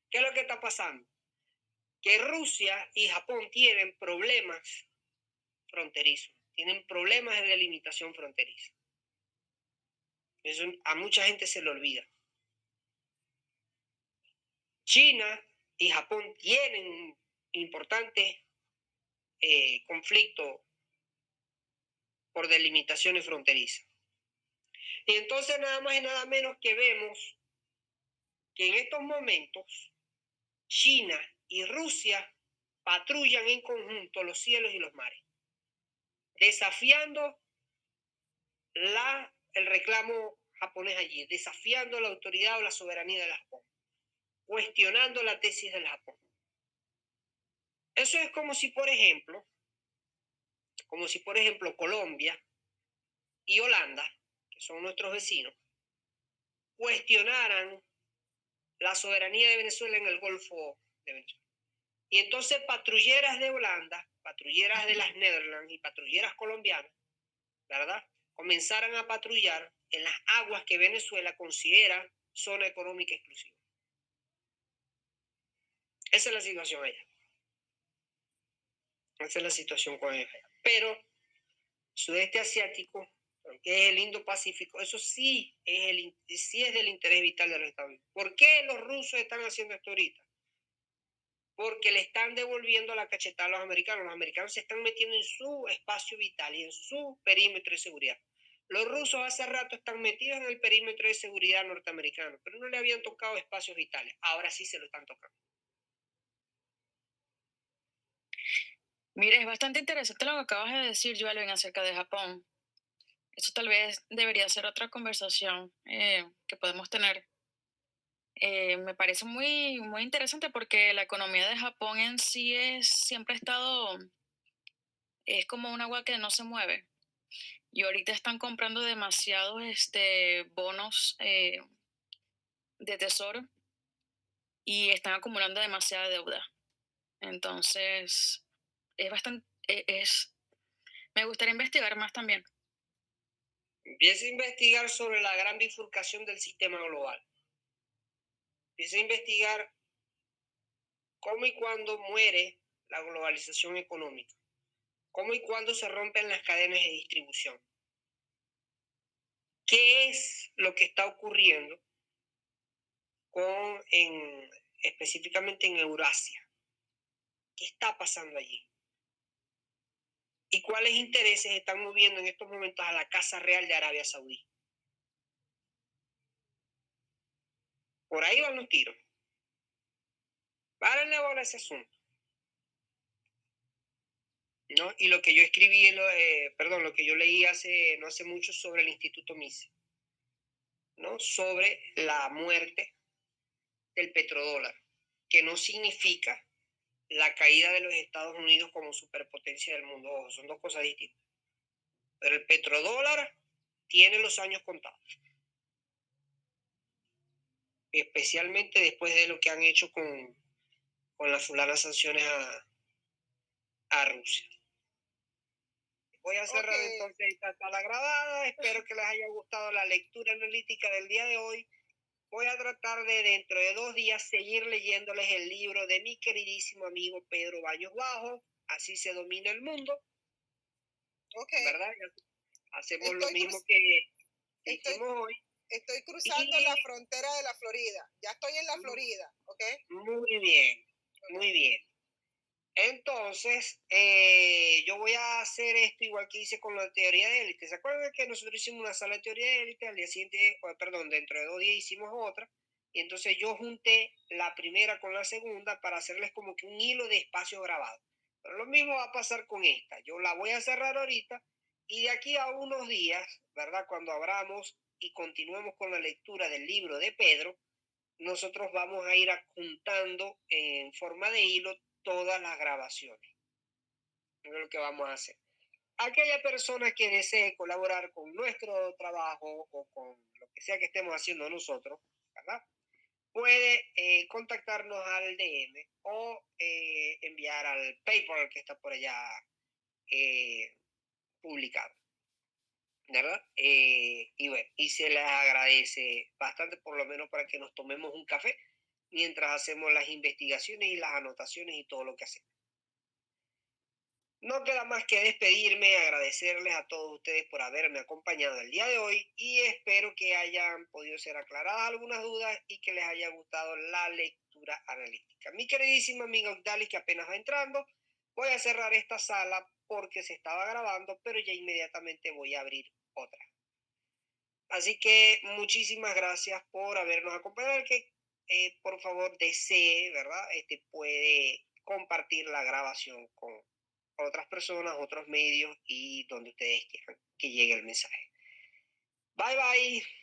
¿Qué es lo que está pasando? que Rusia y Japón tienen problemas fronterizos, tienen problemas de delimitación fronteriza. A mucha gente se le olvida. China y Japón tienen importante eh, conflicto por delimitaciones fronterizas. Y entonces nada más y nada menos que vemos que en estos momentos China y Rusia patrullan en conjunto los cielos y los mares, desafiando la, el reclamo japonés allí, desafiando la autoridad o la soberanía del Japón, cuestionando la tesis del Japón. Eso es como si, por ejemplo, como si, por ejemplo, Colombia y Holanda, que son nuestros vecinos, cuestionaran la soberanía de Venezuela en el Golfo de Venezuela. Y entonces patrulleras de Holanda, patrulleras de las Netherlands y patrulleras colombianas, ¿verdad? Comenzaran a patrullar en las aguas que Venezuela considera zona económica exclusiva. Esa es la situación allá. Esa es la situación con ella. Pero sudeste asiático, que es el Indo-Pacífico, eso sí es, el, sí es del interés vital de los Estados Unidos. ¿Por qué los rusos están haciendo esto ahorita? Porque le están devolviendo la cachetada a los americanos. Los americanos se están metiendo en su espacio vital y en su perímetro de seguridad. Los rusos hace rato están metidos en el perímetro de seguridad norteamericano, pero no le habían tocado espacios vitales. Ahora sí se lo están tocando. Mira, es bastante interesante lo que acabas de decir, Joelvin, acerca de Japón. Eso tal vez debería ser otra conversación eh, que podemos tener. Eh, me parece muy, muy interesante porque la economía de Japón en sí es, siempre ha estado, es como un agua que no se mueve. Y ahorita están comprando demasiados este, bonos eh, de tesoro y están acumulando demasiada deuda. Entonces, es bastante, es, me gustaría investigar más también. Empieza a investigar sobre la gran bifurcación del sistema global. Empieza a investigar cómo y cuándo muere la globalización económica. Cómo y cuándo se rompen las cadenas de distribución. ¿Qué es lo que está ocurriendo en, específicamente en Eurasia? ¿Qué está pasando allí? y cuáles intereses están moviendo en estos momentos a la Casa Real de Arabia Saudí. Por ahí van los tiros. Párenle bola ese asunto. ¿No? Y lo que yo escribí, eh, perdón, lo que yo leí hace, no hace mucho sobre el Instituto Mise, ¿no? Sobre la muerte del petrodólar, que no significa la caída de los Estados Unidos como superpotencia del mundo. son dos cosas distintas. Pero el petrodólar tiene los años contados. Especialmente después de lo que han hecho con, con las fulanas sanciones a, a Rusia. Voy a cerrar entonces esta sala grabada. Espero que les haya gustado la lectura analítica del día de hoy voy a tratar de dentro de dos días seguir leyéndoles el libro de mi queridísimo amigo Pedro Baños Bajo, Así se domina el mundo. Okay. ¿Verdad? Hacemos lo mismo que, hicimos hoy. Estoy cruzando la frontera de la Florida. Ya estoy en la Florida, ¿ok? Muy bien, muy bien. Entonces, eh, yo voy a hacer esto igual que hice con la teoría de élite. ¿Se acuerdan que nosotros hicimos una sala de teoría de élite? Al día siguiente, perdón, dentro de dos días hicimos otra. Y entonces yo junté la primera con la segunda para hacerles como que un hilo de espacio grabado. Pero lo mismo va a pasar con esta. Yo la voy a cerrar ahorita y de aquí a unos días, ¿verdad? Cuando abramos y continuemos con la lectura del libro de Pedro, nosotros vamos a ir juntando en forma de hilo todas las grabaciones. es lo que vamos a hacer. Aquella persona que desee colaborar con nuestro trabajo o con lo que sea que estemos haciendo nosotros, ¿verdad? Puede eh, contactarnos al DM o eh, enviar al PayPal que está por allá eh, publicado. ¿Verdad? y bueno, y se les agradece bastante, por lo menos para que nos tomemos un café mientras hacemos las investigaciones y las anotaciones y todo lo que hacemos. No queda más que despedirme, agradecerles a todos ustedes por haberme acompañado el día de hoy y espero que hayan podido ser aclaradas algunas dudas y que les haya gustado la lectura analítica. Mi queridísima amiga Octalis, que apenas va entrando, voy a cerrar esta sala porque se estaba grabando, pero ya inmediatamente voy a abrir otra. Así que muchísimas gracias por habernos acompañado. Que eh, por favor desee, ¿verdad? Este puede compartir la grabación con otras personas, otros medios y donde ustedes quieran que llegue el mensaje. Bye bye.